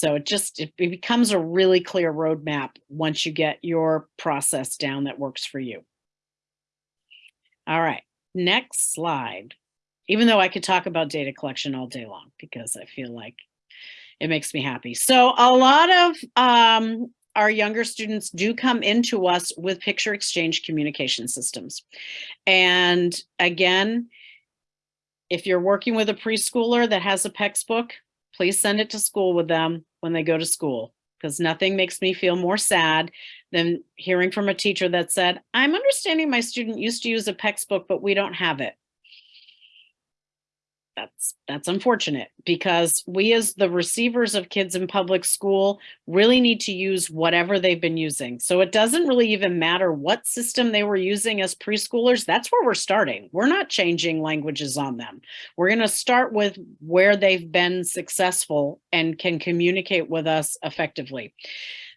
S2: So it just, it becomes a really clear roadmap once you get your process down that works for you. All right, next slide. Even though I could talk about data collection all day long because I feel like it makes me happy. So a lot of um, our younger students do come into us with picture exchange communication systems. And again, if you're working with a preschooler that has a PECS book, please send it to school with them when they go to school because nothing makes me feel more sad than hearing from a teacher that said, I'm understanding my student used to use a PECS book, but we don't have it. That's that's unfortunate because we as the receivers of kids in public school really need to use whatever they've been using. So it doesn't really even matter what system they were using as preschoolers. That's where we're starting. We're not changing languages on them. We're going to start with where they've been successful and can communicate with us effectively.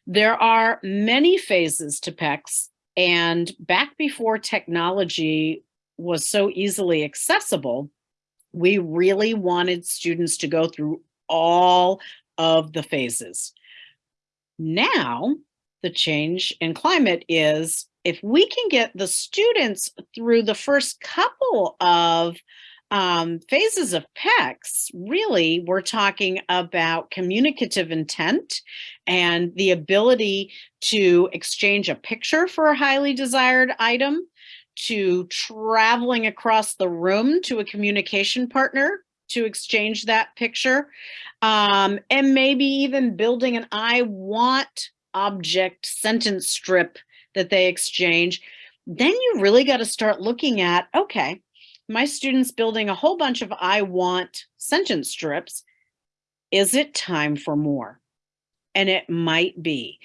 S2: There are many phases to PECS and back before technology was so easily accessible, we really wanted students to go through all of the phases. Now, the change in climate is if we can get the students through the first couple of um, phases of PECS, really, we're talking about communicative intent and the ability to exchange a picture for a highly desired item, to traveling across the room to a communication partner to exchange that picture, um, and maybe even building an I want object sentence strip that they exchange, then you really got to start looking at, okay, my students building a whole bunch of I want sentence strips. Is it time for more? And it might be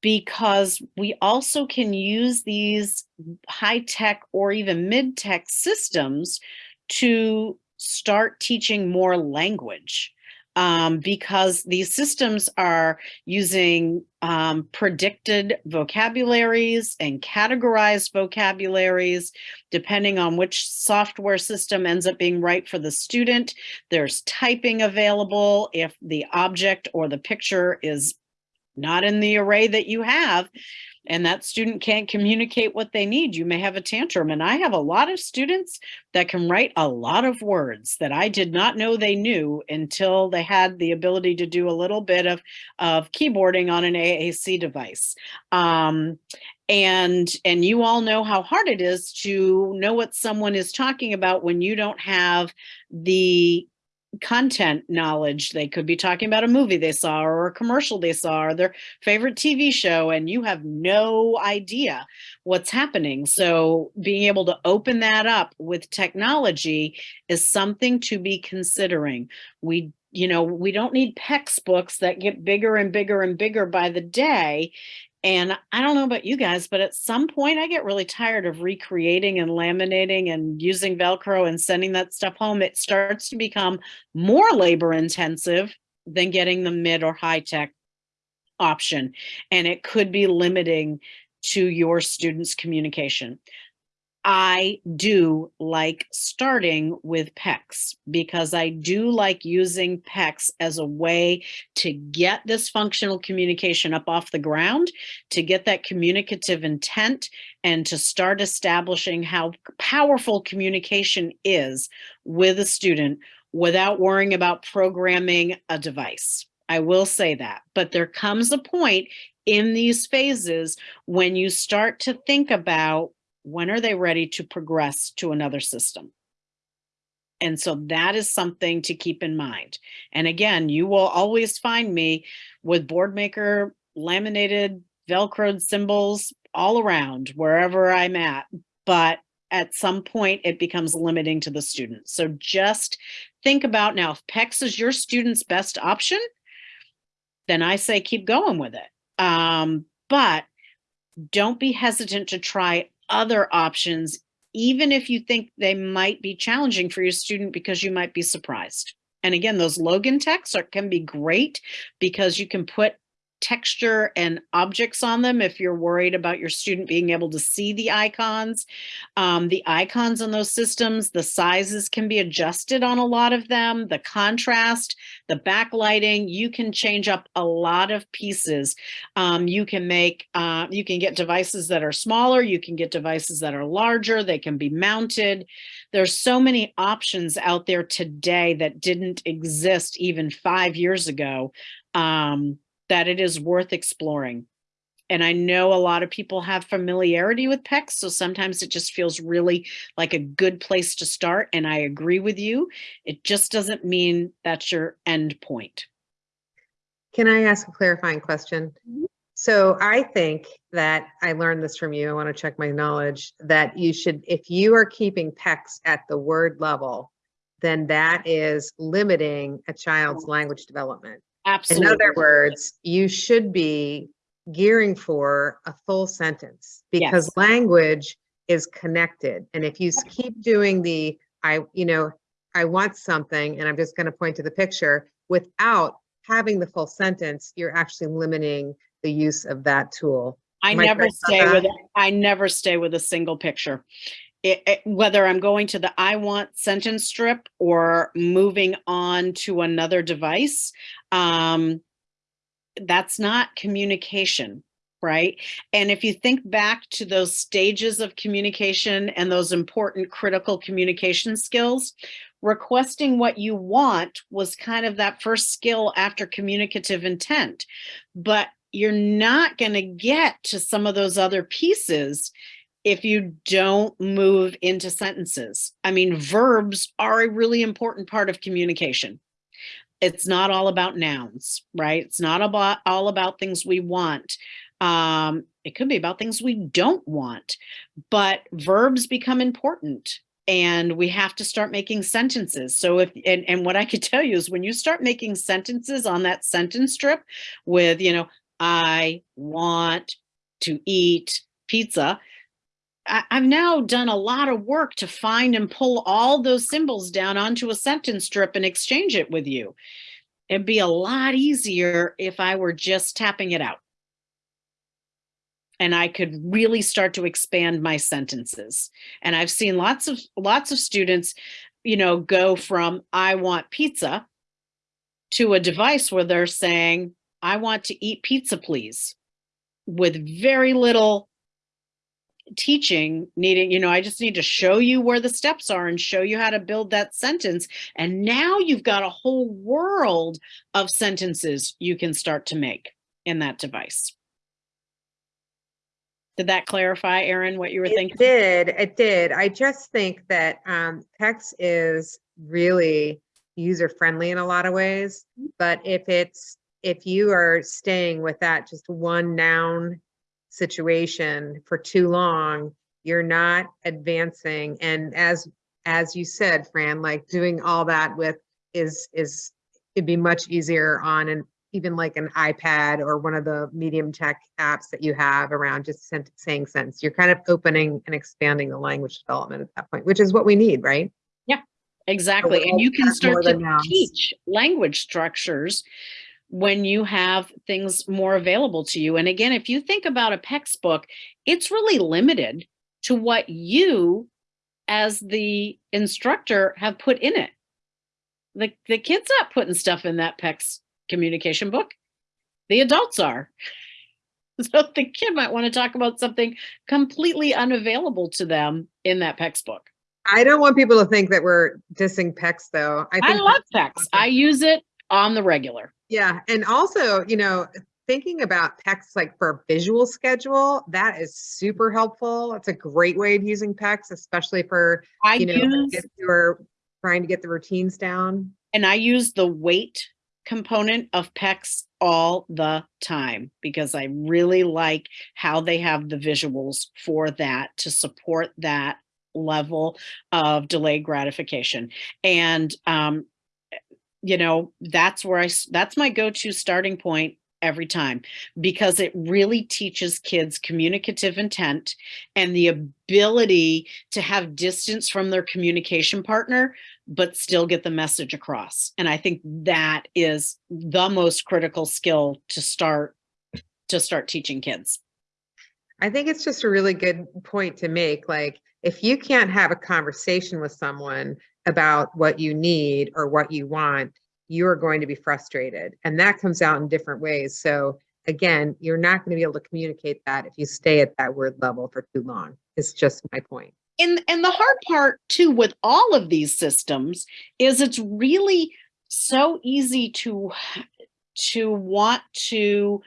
S2: because we also can use these high tech or even mid tech systems to start teaching more language. Um, because these systems are using um, predicted vocabularies and categorized vocabularies, depending on which software system ends up being right for the student. There's typing available if the object or the picture is not in the array that you have and that student can't communicate what they need, you may have a tantrum. And I have a lot of students that can write a lot of words that I did not know they knew until they had the ability to do a little bit of, of keyboarding on an AAC device. Um, and and you all know how hard it is to know what someone is talking about when you don't have the content knowledge. They could be talking about a movie they saw or a commercial they saw or their favorite TV show, and you have no idea what's happening. So being able to open that up with technology is something to be considering. We you know, we don't need textbooks that get bigger and bigger and bigger by the day. And I don't know about you guys, but at some point I get really tired of recreating and laminating and using Velcro and sending that stuff home. It starts to become more labor intensive than getting the mid or high tech option. And it could be limiting to your students' communication. I do like starting with PECS because I do like using PECS as a way to get this functional communication up off the ground, to get that communicative intent, and to start establishing how powerful communication is with a student without worrying about programming a device. I will say that, but there comes a point in these phases when you start to think about when are they ready to progress to another system? And so that is something to keep in mind. And again, you will always find me with Boardmaker laminated Velcroed symbols all around wherever I'm at. But at some point, it becomes limiting to the student. So just think about now, if PECS is your student's best option, then I say keep going with it. Um, but don't be hesitant to try other options, even if you think they might be challenging for your student because you might be surprised. And again, those Logan texts are, can be great because you can put texture and objects on them if you're worried about your student being able to see the icons. Um, the icons on those systems, the sizes can be adjusted on a lot of them, the contrast, the backlighting, you can change up a lot of pieces. Um, you can make, uh, you can get devices that are smaller, you can get devices that are larger, they can be mounted. There's so many options out there today that didn't exist even five years ago. Um, that it is worth exploring. And I know a lot of people have familiarity with PECS, so sometimes it just feels really like a good place to start. And I agree with you. It just doesn't mean that's your end point.
S1: Can I ask a clarifying question? Mm-hmm. So I think that I learned this from you. I want to check my knowledge that you should, if you are keeping PECS at the word level, then that is limiting a child's oh. language development. In other words, you should be gearing for a full sentence because
S2: Yes.
S1: language is connected. And if you keep doing the, I, you know, I want something, and I'm just going to point to the picture without having the full sentence, you're actually limiting the use of that tool.
S2: I
S1: Am
S2: never
S1: about
S2: stay with, it. I never stay with a single picture. It, it- whether I'm going to the I want sentence strip or moving on to another device, um, that's not communication, right? And if you think back to those stages of communication and those important critical communication skills, requesting what you want was kind of that first skill after communicative intent. But you're not going to get to some of those other pieces if you don't move into sentences. I mean, verbs are a really important part of communication. It's not all about nouns, right? It's not about all about things we want. Um, it could be about things we don't want, but verbs become important and we have to start making sentences. So if, and, and what I could tell you is when you start making sentences on that sentence strip with, you know, I want to eat pizza, I, I've now done a lot of work to find and pull all those symbols down onto a sentence strip and exchange it with you. It'd be a lot easier if I were just tapping it out. And I could really start to expand my sentences. And I've seen lots of lots of students, you know, go from I want pizza to a device where they're saying, I want to eat pizza, please, with very little teaching needing, you know, I just need to show you where the steps are and show you how to build that sentence. And now you've got a whole world of sentences you can start to make in that device. Did that clarify, Erin, what you were
S1: It
S2: thinking?
S1: did, it did. I just think that um, PECS is really user-friendly in a lot of ways. But if it's, if you are staying with that just one noun situation for too long, you're not advancing. And as, as you said, Fran, like doing all that with is, is it'd be much easier on an, even like an iPad or one of the medium tech apps that you have around just sent- saying sentence. You're kind of opening and expanding the language development at that point, which is what we need, right?
S2: Yeah, exactly. And you can start to teach language structures when you have things more available to you. And again, if you think about a PECS book, it's really limited to what you as the instructor have put in it. The, the kid's not putting stuff in that PECS communication book. The adults are. <laughs> So the kid might want to talk about something completely unavailable to them in that PECS book.
S1: I don't want people to think that we're dissing PECS though. I
S2: I love PECS.
S1: awesome.
S2: I use it on the regular.
S1: Yeah, and also, you know, thinking about PECS like for a visual schedule, that is super helpful. It's a great way of using PECS, especially for,
S2: I
S1: you know,
S2: use
S1: if you're trying to get the routines down.
S2: and I use the wait component of PECS all the time because I really like how they have the visuals for that to support that level of delayed gratification. And um, you know, that's where I, that's my go-to starting point every time because it really teaches kids communicative intent and the ability to have distance from their communication partner but still get the message across. And I think that is the most critical skill to start to start teaching kids.
S1: I think it's just a really good point to make. Like, if you can't have a conversation with someone about what you need or what you want, you are going to be frustrated. And that comes out in different ways. So, again, you're not going to be able to communicate that if you stay at that word level for too long. It's just my point.
S2: And and the hard part too with all of these systems is it's really so easy to to want to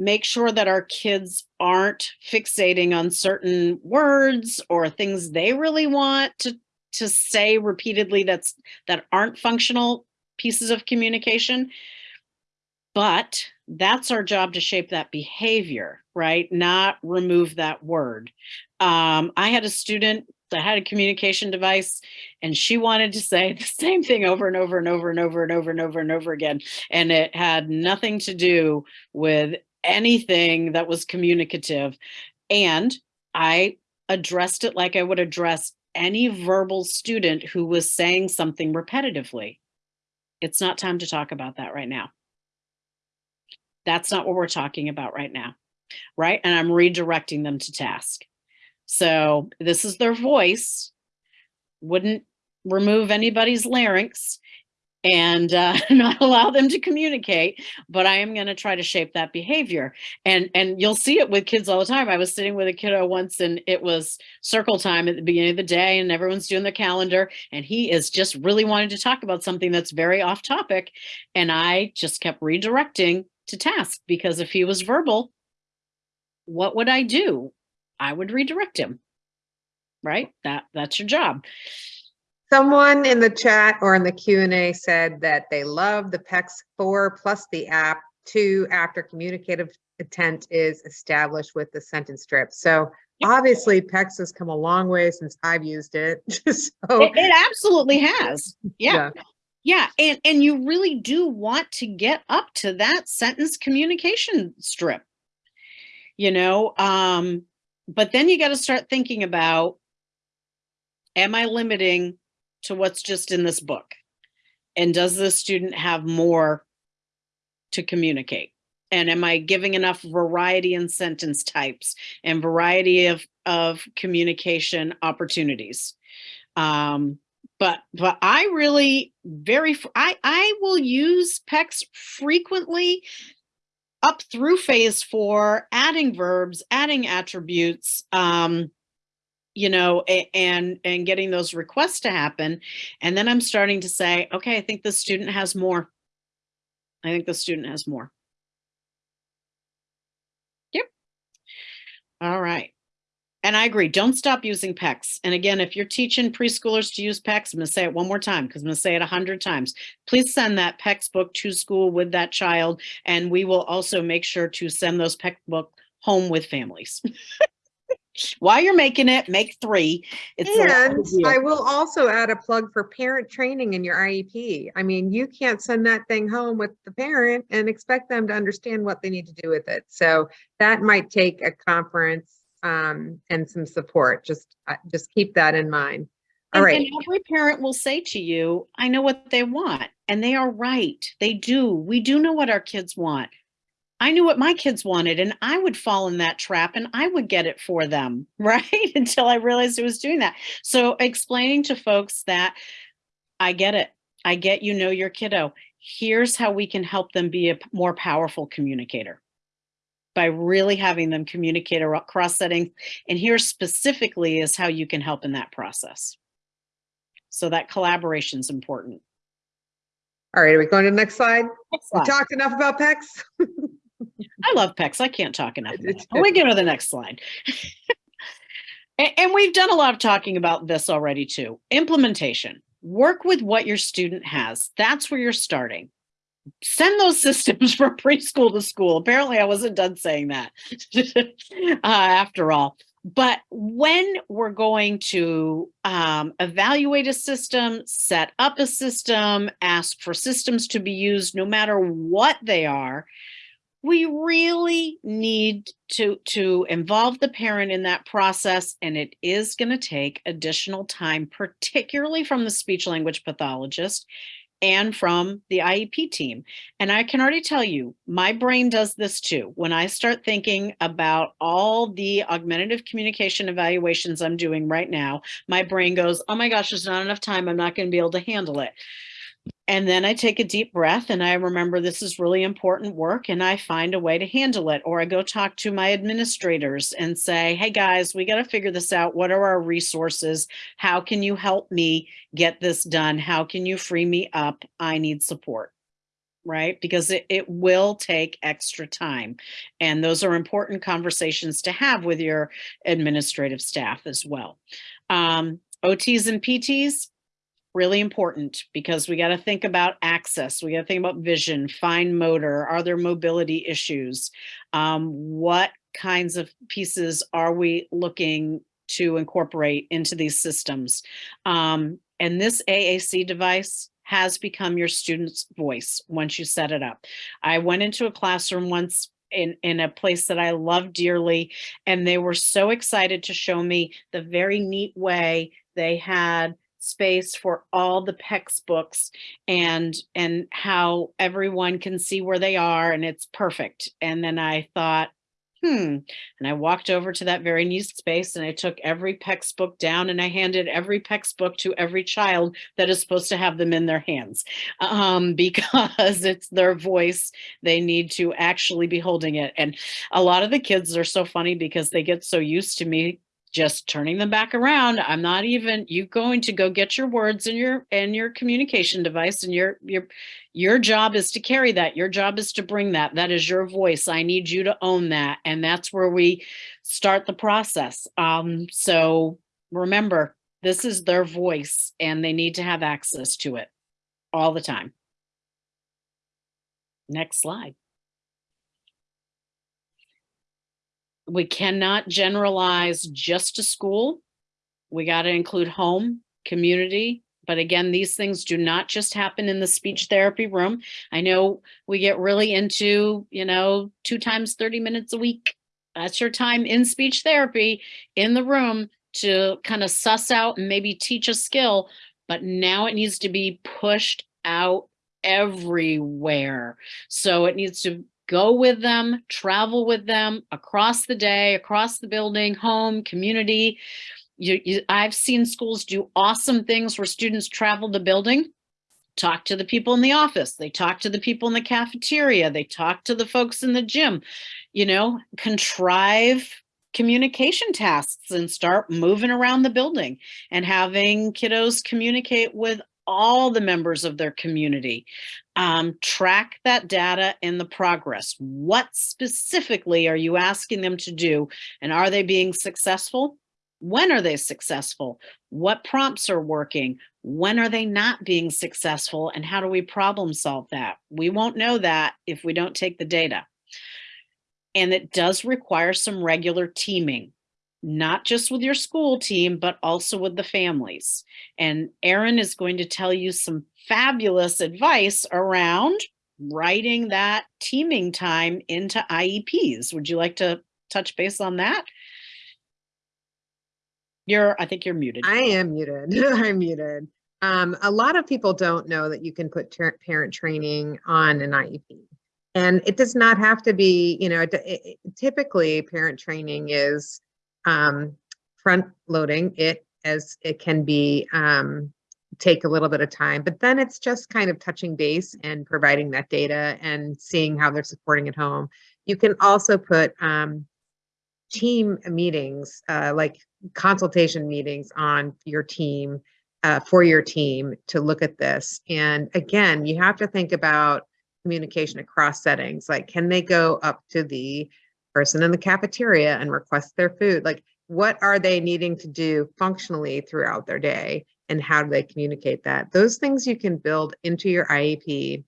S2: make sure that our kids aren't fixating on certain words or things they really want to to say repeatedly that's that aren't functional pieces of communication. But that's our job to shape that behavior right? Not remove that word. Um, i had a student that had a communication device and she wanted to say <laughs> the same thing over and over and over and over and over and over and over again. And it had nothing to do with anything that was communicative. And i addressed it like i would address any verbal student who was saying something repetitively. It's not time to talk about that right now. That's not what we're talking about right now right? And i'm redirecting them to task. So this is their voice. Wouldn't remove anybody's larynx and uh, <laughs> not allow them to communicate but i am going to try to shape that behavior. And and you'll see it with kids all the time. I was sitting with a kiddo once and it was circle time at the beginning of the day and everyone's doing their calendar and he is just really wanting to talk about something that's very off topic and i just kept redirecting to task because if he was verbal what would i do? I would redirect him. Right? That that's your job
S1: Someone in the chat or in the Q and A said that they love the PECS four plus the app two after communicative intent is established with the sentence strip. So obviously PECS has come a long way since I've used it. <laughs> So,
S2: it, it absolutely has yeah
S1: yeah,
S2: Yeah, and and you really do want to get up to that sentence communication strip. You know, um but then you got to start thinking about am I limiting to what's just in this book? And does the student have more to communicate? And am I giving enough variety in sentence types and variety of of communication opportunities? Um but but I really very I I will use PECS frequently up through phase four, adding verbs, adding attributes, um, you know, and and getting those requests to happen, and then I'm starting to say, okay, I think the student has more. I think the student has more. Yep. All right. And I agree, don't stop using PECS. And again, if you're teaching preschoolers to use PECS, I'm gonna say it one more time, because I'm gonna say it a hundred times. Please send that PECS book to school with that child, and we will also make sure to send those PECS book home with families. <laughs> While you're making it, make three. It's
S1: And. I will also add a plug for parent training in your IEP. I mean, you can't send that thing home with the parent and expect them to understand what they need to do with it. So that might take a conference um, and some support. Just, uh, just keep that in mind. All
S2: And-
S1: right.
S2: And every parent will say to you, I know what they want. And they are right. They do. We do know what our kids want. I knew what my kids wanted and I would fall in that trap and I would get it for them, <laughs> right? Until I realized it was doing that. So explaining to folks that I get it. I get you know your kiddo. Here's how we can help them be a more powerful communicator by really having them communicate across settings. And here specifically is how you can help in that process. So that collaboration is important.
S1: All right, are we going to the next slide?
S2: Next
S1: We talked enough about PECS? <laughs> <laughs>
S2: I love PECS. I can't talk enough.
S1: It-
S2: About
S1: it's
S2: it. We go to the next slide. <laughs> and, and we've done a lot of talking about this already too. Implementation. Work with what your student has. That's where you're starting. Send those <laughs> systems from preschool to school. Apparently, I wasn't done saying that uh, after all. But when we're going to um, evaluate a system, set up a system, ask for systems to be used, no matter what they are, we really need to to involve the parent in that process and it is going to take additional time particularly from the speech language pathologist and from the IEP team. And I can already tell you, my brain does this too. When I start thinking about all the augmentative communication evaluations I'm doing right now, my brain goes, oh my gosh, there's not enough time. I'm not going to be able to handle it. And then I take a deep breath and I remember this is really important work and I find a way to handle it. Or I go talk to my administrators and say, hey guys, we got to figure this out. What are our resources? How can you help me get this done? How can you free me up? I need support. Right? Because it, it will take extra time. And those are important conversations to have with your administrative staff as well. Um, OTs and PTs, really important because we got to think about access. We got to think about vision, fine motor. Are there mobility issues? Um, what kinds of pieces are we looking to incorporate into these systems? Um, and this AAC device has become your student's voice once you set it up. I went into a classroom once in, in a place that I love dearly, and they were so excited to show me the very neat way they had space for all the PECS books and and how everyone can see where they are and it's perfect. And then I thought, hmm. And I walked over to that very neat space and I took every PECS book down and I handed every PECS book to every child that is supposed to have them in their hands um, <laughs> because it's their voice. They need to actually be holding it. And a lot of the kids are so funny because they get so used to me just turning them back around. I'm not even you going to go get your words and your and your communication device and your your your job is to carry that. Your job is to bring that. That is your voice. I need you to own that. And that's where we start the process. Um so remember this is their voice and they need to have access to it all the time. Next slide we cannot generalize just to school. We got to include home, community. But again, these things do not just happen in the speech therapy room. I know we get really into, you know, two times 30 minutes a week. That's your time in speech therapy in the room to kind of suss out and maybe teach a skill. But now it needs to be pushed out everywhere. So it needs to go with them, travel with them across the day, across the building, home, community. You, you, I've seen schools do awesome things where students travel the building, talk to the people in the office, they talk to the people in the cafeteria, they talk to the folks in the gym, you know, contrive communication tasks and start moving around the building and having kiddos communicate with all the members of their community. Um, track that data and the progress. What specifically are you asking them to do? And are they being successful? When are they successful? What prompts are working? When are they not being successful? And how do we problem solve that? We won't know that if we don't take the data. And it does require some regular teaming not just with your school team, but also with the families. And Erin is going to tell you some fabulous advice around writing that teaming time into IEPs. Would you like to touch base on that? You're, I think you're muted.
S1: I am muted. <laughs> I'm muted. Um, a lot of people don't know that you can put parent training on an IEP. And it does not have to be, you know, it- it- typically parent training is um, front loading it as it can be um, take a little bit of time, but then it's just kind of touching base and providing that data and seeing how they're supporting at home. You can also put um, team meetings, uh, like consultation meetings on your team, uh, for your team to look at this. And again, you have to think about communication across settings. Like, can they go up to the person in the cafeteria and request their food? Like, what are they needing to do functionally throughout their day? And how do they communicate that? Those things you can build into your IEP.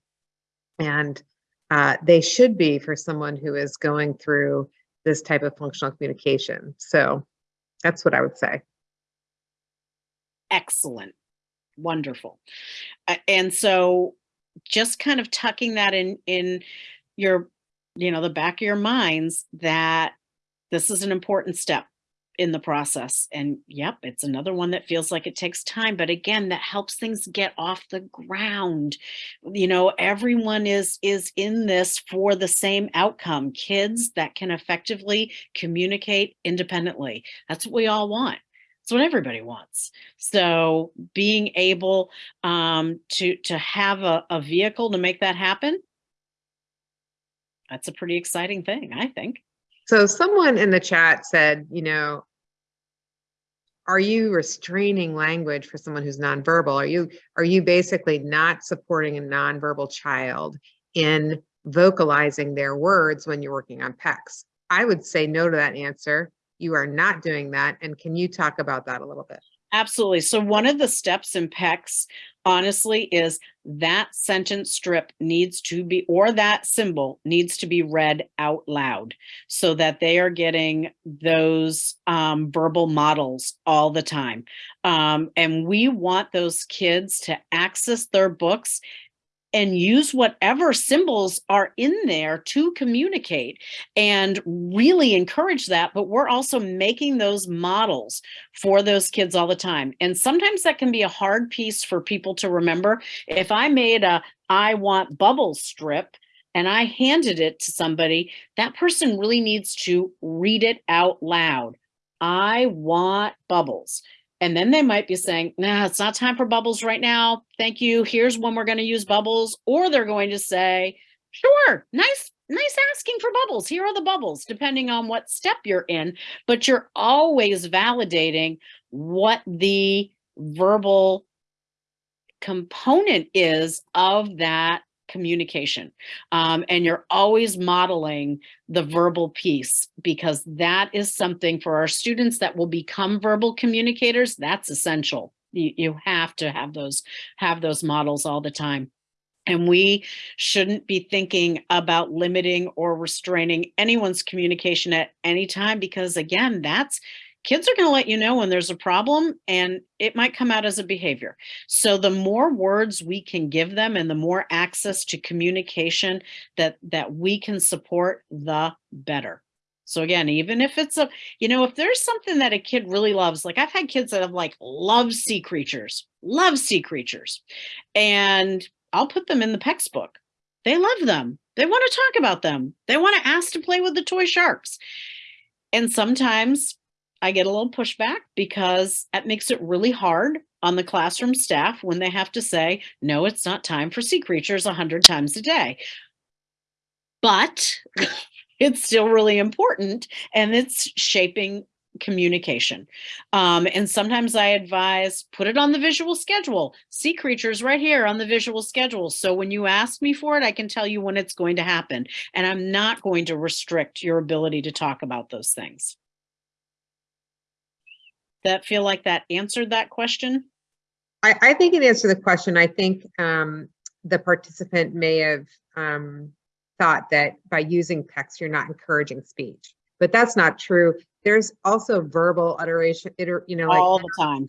S1: And uh, they should be for someone who is going through this type of functional communication. So that's what I would say.
S2: Excellent. Wonderful. A- And so just kind of tucking that in in your you know the back of your minds that this is an important step in the process. And yep it's another one that feels like it takes time but again that helps things get off the ground. You know everyone is is in this for the same outcome kids that can effectively communicate independently. That's what we all want. It's what everybody wants. So being able um, to to have a, a vehicle to make that happen, that's a pretty exciting thing, I think.
S1: So someone in the chat said, you know, are you restraining language for someone who's nonverbal? Are you are you basically not supporting a nonverbal child in vocalizing their words when you're working on PECS? I would say no to that answer. You are not doing that. And can you talk about that a little bit?
S2: Absolutely. So one of the steps in PECS, honestly, is that sentence strip needs to be, or that symbol needs to be read out loud so that they are getting those um, verbal models all the time. Um, and we want those kids to access their books and use whatever symbols are in there to communicate and really encourage that. But we're also making those models for those kids all the time. And sometimes that can be a hard piece for people to remember. If I made a I want bubbles strip and I handed it to somebody, that person really needs to read it out loud. I want bubbles. And then they might be saying, nah, it's not time for bubbles right now. Thank you. Here's when we're going to use bubbles. Or they're going to say, sure, nice, nice asking for bubbles. Here are the bubbles, depending on what step you're in. But you're always validating what the verbal component is of that communication. Um, and you're always modeling the verbal piece because that is something for our students that will become verbal communicators. That's essential. You, you have to have those have those models all the time. And we shouldn't be thinking about limiting or restraining anyone's communication at any time because again, that's kids are going to let you know when there's a problem and it might come out as a behavior. So the more words we can give them and the more access to communication that that we can support, the better. So again, even if it's a, you know, if there's something that a kid really loves, like I've had kids that have like love sea creatures, love sea creatures, and I'll put them in the PECS book. They love them. They want to talk about them. They want to ask to play with the toy sharks. And sometimes I get a little pushback because that makes it really hard on the classroom staff when they have to say, no, it's not time for sea creatures 100 times a day. But <laughs> it's still really important and it's shaping communication. Um, and sometimes I advise put it on the visual schedule. Sea creatures right here on the visual schedule. So when you ask me for it, I can tell you when it's going to happen. And I'm not going to restrict your ability to talk about those things. That feel like that answered that question?
S1: I, I think it answered the question. I think um, the participant may have um, thought that by using PECS, you're not encouraging speech. but that's not true. There's also verbal iteration, iter, you know, like
S2: all the time.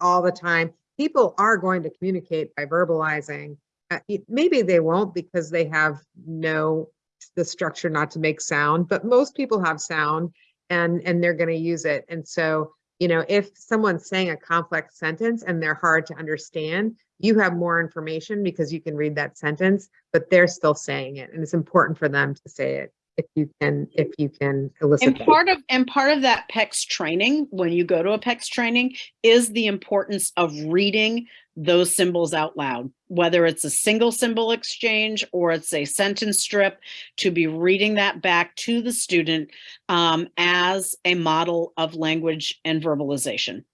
S1: all the time. People are going to communicate by verbalizing. Uh, maybe they won't because they have no the structure not to make sound, but most people have sound and and they're going to use it. And so, you know, if someone's saying a complex sentence and they're hard to understand, you have more information because you can read that sentence, but they're still saying it, and it's important for them to say it if you can if you can elicit.
S2: And
S1: that.
S2: part of and part of that PECS training, when you go to a PECS training, is the importance of reading those symbols out loud, whether it's a single symbol exchange or it's a sentence strip, to be reading that back to the student um, as a model of language and verbalization.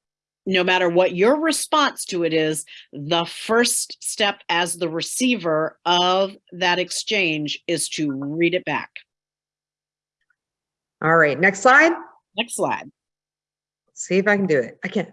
S2: No matter what your response to it is, the first step as the receiver of that exchange is to read it back.
S1: All right, next slide.
S2: Next slide.
S1: See if I can do it. I can.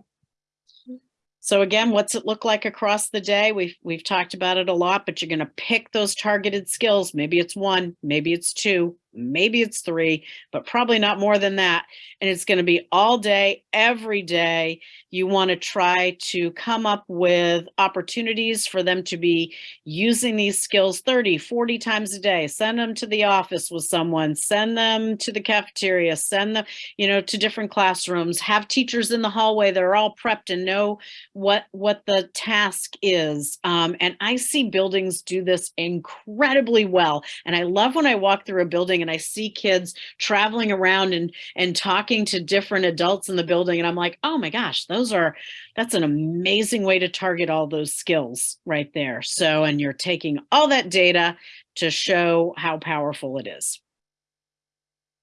S2: So again, what's it look like across the day? We've we've talked about it a lot, but you're going to pick those targeted skills. Maybe it's one, maybe it's two, maybe it's three, but probably not more than that. And it's going to be all day, every day. You want to try to come up with opportunities for them to be using these skills 30, 40 times a day. Send them to the office with someone, send them to the cafeteria, send them, you know, to different classrooms, have teachers in the hallway that are all prepped and know what what the task is. Um, and I see buildings do this incredibly well. And I love when I walk through a building and I see kids traveling around and and talking to different adults in the building. And I'm like, oh my gosh, those are that's an amazing way to target all those skills right there. So, and you're taking all that data to show how powerful it is.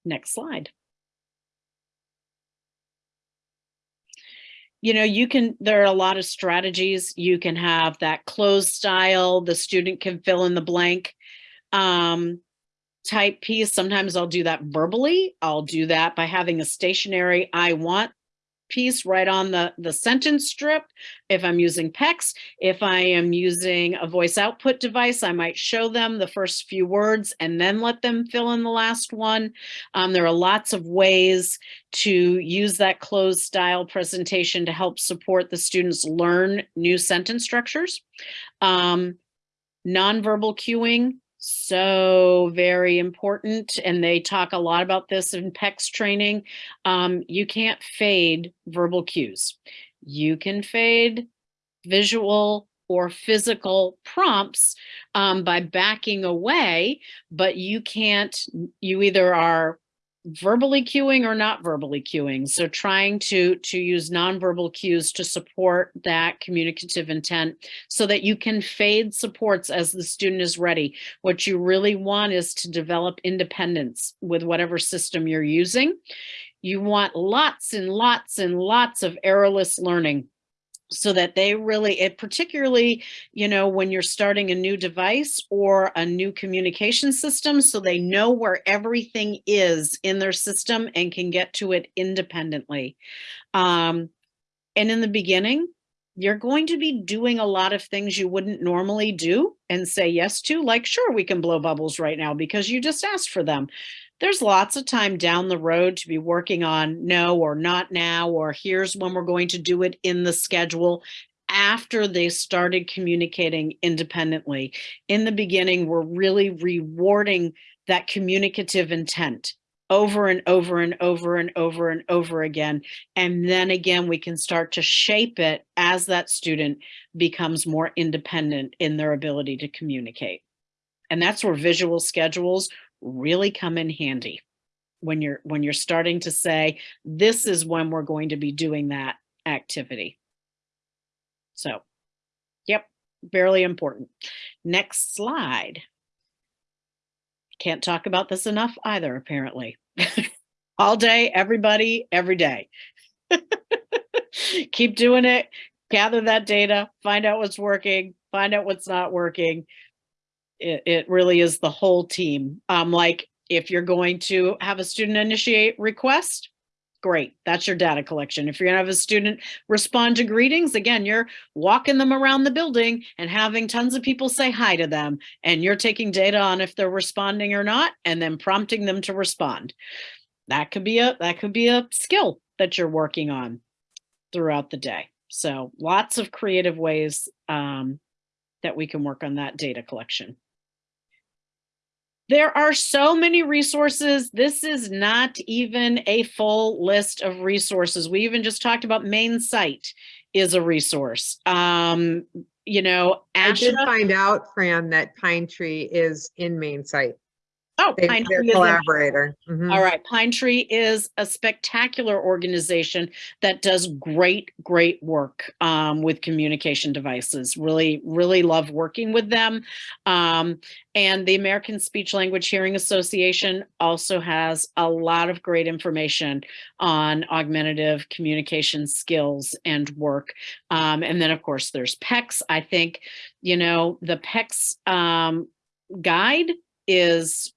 S2: Next slide. you know, you can, there are a lot of strategies. You can have that closed style, the student can fill in the blank um, type piece. Sometimes I'll do that verbally. I'll do that by having a stationary I want piece right on the, the sentence strip. If I'm using PECS, if I am using a voice output device, I might show them the first few words and then let them fill in the last one. Um, there are lots of ways to use that closed style presentation to help support the students learn new sentence structures. Um, nonverbal cueing, so very important. And they talk a lot about this in PECS training. Um, you can't fade verbal cues. You can fade visual or physical prompts um, by backing away, but you can't, you either are verbally cueing or not verbally cueing. So trying to, to use nonverbal cues to support that communicative intent so that you can fade supports as the student is ready. What you really want is to develop independence with whatever system you're using. You want lots and lots and lots of errorless learning so that they really it particularly you know when you're starting a new device or a new communication system so they know where everything is in their system and can get to it independently. Um, and in the beginning you're going to be doing a lot of things you wouldn't normally do and say yes to like sure we can blow bubbles right now because you just asked for them there's lots of time down the road to be working on no or not now, or here's when we're going to do it in the schedule after they started communicating independently. In the beginning, we're really rewarding that communicative intent over and over and over and over and over again. And then again, we can start to shape it as that student becomes more independent in their ability to communicate. And that's where visual schedules really come in handy when you're when you're starting to say this is when we're going to be doing that activity. So yep fairly important. Next slide. Can't talk about this enough either apparently. <laughs> All day everybody every day. <laughs> Keep doing it gather that data find out what's working find out what's not working it, it really is the whole team. Um, like if you're going to have a student initiate request, great, that's your data collection. If you're gonna have a student respond to greetings, again, you're walking them around the building and having tons of people say hi to them and you're taking data on if they're responding or not and then prompting them to respond. that could be a that could be a skill that you're working on throughout the day. So lots of creative ways um, that we can work on that data collection. There are so many resources. This is not even a full list of resources. We even just talked about Maine CITE is a resource. Um, you know,
S1: I did find out, Fran, that Pine Tree is in Maine CITE.
S2: Oh,
S1: They-
S2: Pine Tree
S1: collaborator. Mhm.
S2: All right, Pine Tree is a spectacular organization that does great, great work um, with communication devices. Really, really love working with them. Um, and the American Speech Language Hearing Association also has a lot of great information on augmentative communication skills and work. Um, and then, of course, there's PECS. I think, you know, the PECS um, guide is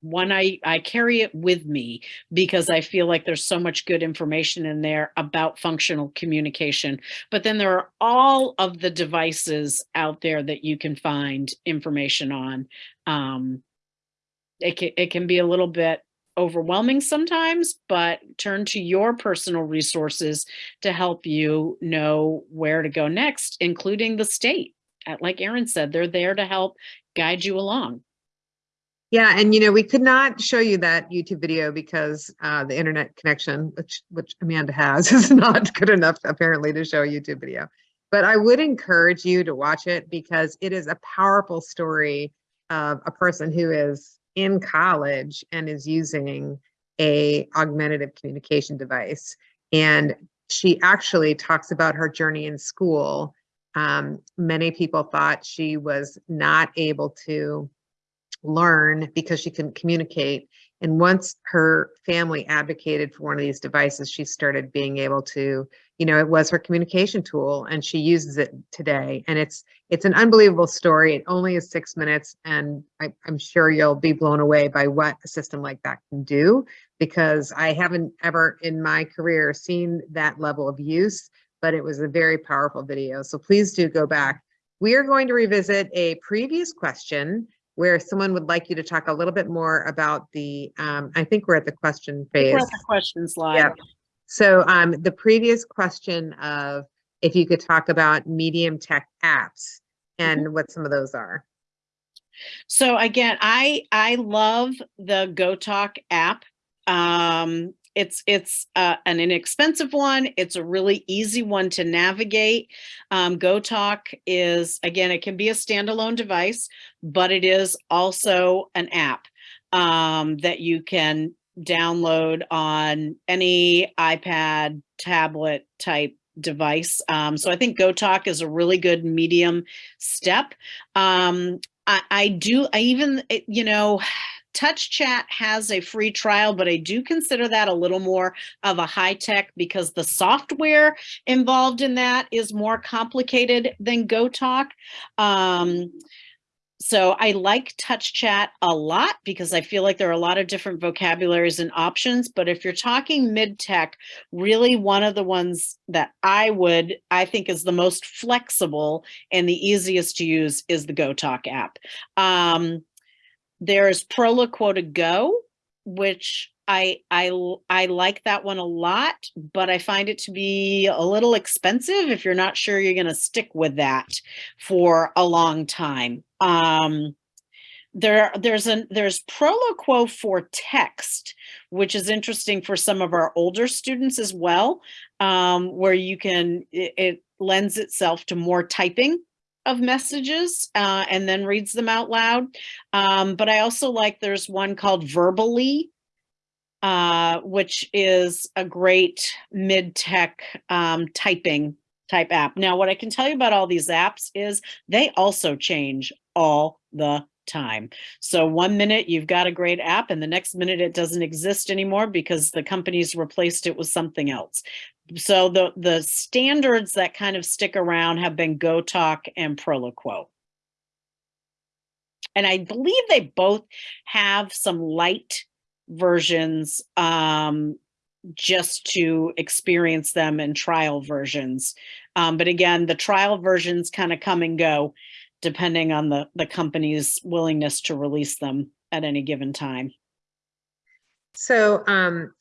S2: one I, I carry it with me because I feel like there's so much good information in there about functional communication. But then there are all of the devices out there that you can find information on. Um, it can, it can be a little bit overwhelming sometimes, but turn to your personal resources to help you know where to go next, including the state. Like Erin said, they're there to help guide you along.
S1: Yeah, and you know, we could not show you that YouTube video because uh, the internet connection, which which Amanda has, <laughs> is not good enough apparently to show a YouTube video. But I would encourage you to watch it because it is a powerful story of a person who is in college and is using a augmentative communication device. And she actually talks about her journey in school. Um, many people thought she was not able to learn because she couldn't communicate. And once her family advocated for one of these devices, she started being able to, you know, it was her communication tool and she uses it today. And it's it's an unbelievable story. It only is six minutes. And I, I'm sure you'll be blown away by what a system like that can do because I haven't ever in my career seen that level of use, but it was a very powerful video. So please do go back. We are going to revisit a previous question where someone would like you to talk a little bit more about the, um, I think we're at the question phase.
S2: We're at the question slide.
S1: Yep. So um, the previous question of if you could talk about medium tech apps and what some of those are.
S2: So again, I I love the GoTalk app. Um, it's it's uh, an inexpensive one. It's a really easy one to navigate. Um, GoTalk is again, it can be a standalone device, but it is also an app um, that you can download on any iPad, tablet type device. Um, so I think GoTalk is a really good medium step. Um, I, I do, I even, you know, TouchChat has a free trial, but I do consider that a little more of a high tech because the software involved in that is more complicated than GoTalk. Um, so I like TouchChat a lot because I feel like there are a lot of different vocabularies and options. But if you're talking mid tech, really one of the ones that I would, I think is the most flexible and the easiest to use is the GoTalk app. Um, there's Proloquo2Go, which I, I, I like that one a lot, but I find it to be a little expensive if you're not sure you're going to stick with that for a long time. Um, there, there's an there's Proloquo4Text, which is interesting for some of our older students as well, um, where you can it, it lends itself to more typing of messages uh, and then reads them out loud. Um, but I also like there's one called Verbally, uh, which is a great mid-tech um, typing type app. Now, what I can tell you about all these apps is they also change all the time. So one minute you've got a great app and the next minute it doesn't exist anymore because the company's replaced it with something else. So the, the standards that kind of stick around have been GoTalk and Proloquo. And I believe they both have some light versions um, just to experience them in trial versions. Um, but again, the trial versions kind of come and go depending on the, the company's willingness to release them at any given time.
S1: So, um,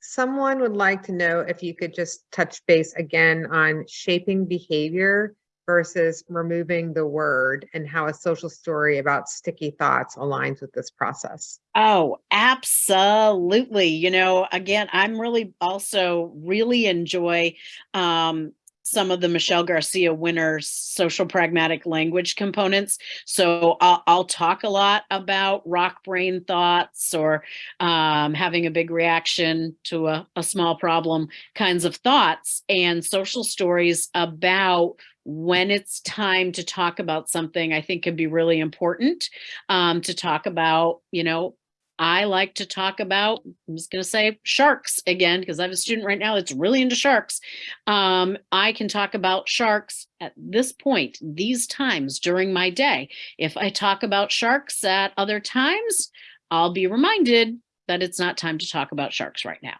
S1: someone would like to know if you could just touch base again on shaping behavior versus removing the word and how a social story about sticky thoughts aligns with this process.
S2: Oh, absolutely. You know, again, I'm really also really enjoy um, some of the Michelle Garcia Winner's social pragmatic language components. So I'll, I'll talk a lot about rock brain thoughts or um, having a big reaction to a, a small problem kinds of thoughts and social stories about when it's time to talk about something I think can be really important um, to talk about, you know, I like to talk about, I'm just going to say sharks again, because I have a student right now that's really into sharks. Um, I can talk about sharks at this point, these times during my day. If I talk about sharks at other times, I'll be reminded that it's not time to talk about sharks right now.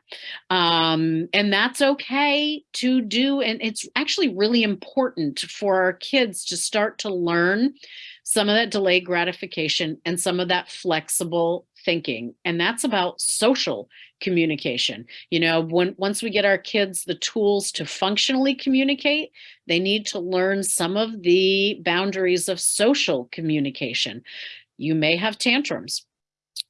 S2: Um, and that's okay to do. And it's actually really important for our kids to start to learn some of that delayed gratification and some of that flexible thinking. And that's about social communication. You know, when once we get our kids the tools to functionally communicate, they need to learn some of the boundaries of social communication. You may have tantrums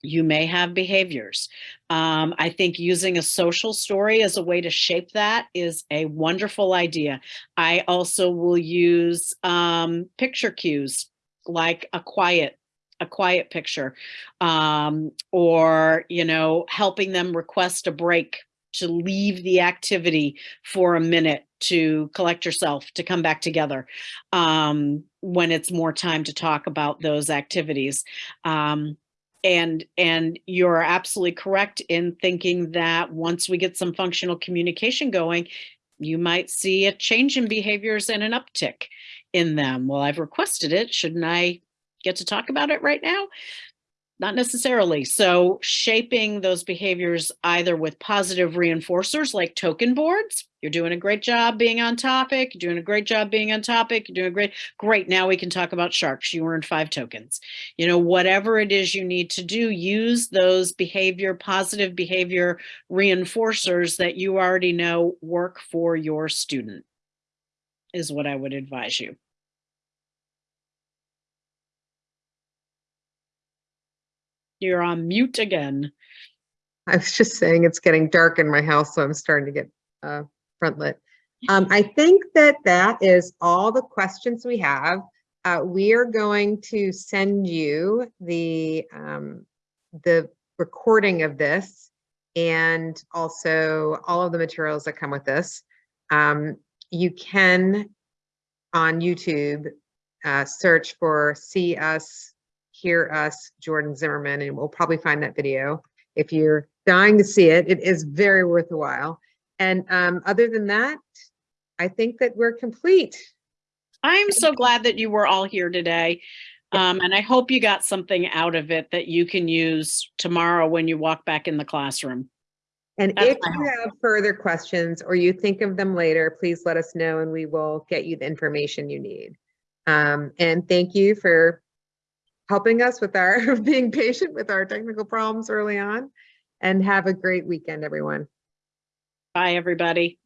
S2: you may have behaviors. Um, I think using a social story as a way to shape that is a wonderful idea. I also will use um, picture cues like a quiet a quiet picture um, or you know helping them request a break to leave the activity for a minute to collect yourself to come back together um, when it's more time to talk about those activities. Um, and and you're absolutely correct in thinking that once we get some functional communication going you might see a change in behaviors and an uptick in them. Well i've requested it. Shouldn't i get to talk about it right now? Not necessarily. So shaping those behaviors either with positive reinforcers like token boards you're doing a great job being on topic you're doing a great job being on topic you're doing great great now we can talk about sharks. You earned five tokens. You know whatever it is you need to do use those behavior positive behavior reinforcers that you already know work for your student is what i would advise you you're on mute again
S1: I was just saying it's getting dark in my house, so I'm starting to get uh, front lit. Um, I think that that is all the questions we have. Uh, we are going to send you the um, the recording of this and also all of the materials that come with this. Um, you can on YouTube uh, search for "See Us, Hear Us," Jordyn Zimmerman, and we'll probably find that video. If you're dying to see it, it is very worth a while. And um, other than that, I think that we're complete.
S2: I'm so glad that you were all here today. Um, and I hope you got something out of it that you can use tomorrow when you walk back in the classroom.
S1: And
S2: That's
S1: if you have further questions or you think of them later, please let us know and we will get you the information you need. Um, and thank you for helping us with our <laughs> being patient with our technical problems early on. And have a great weekend, everyone.
S2: Bye, everybody.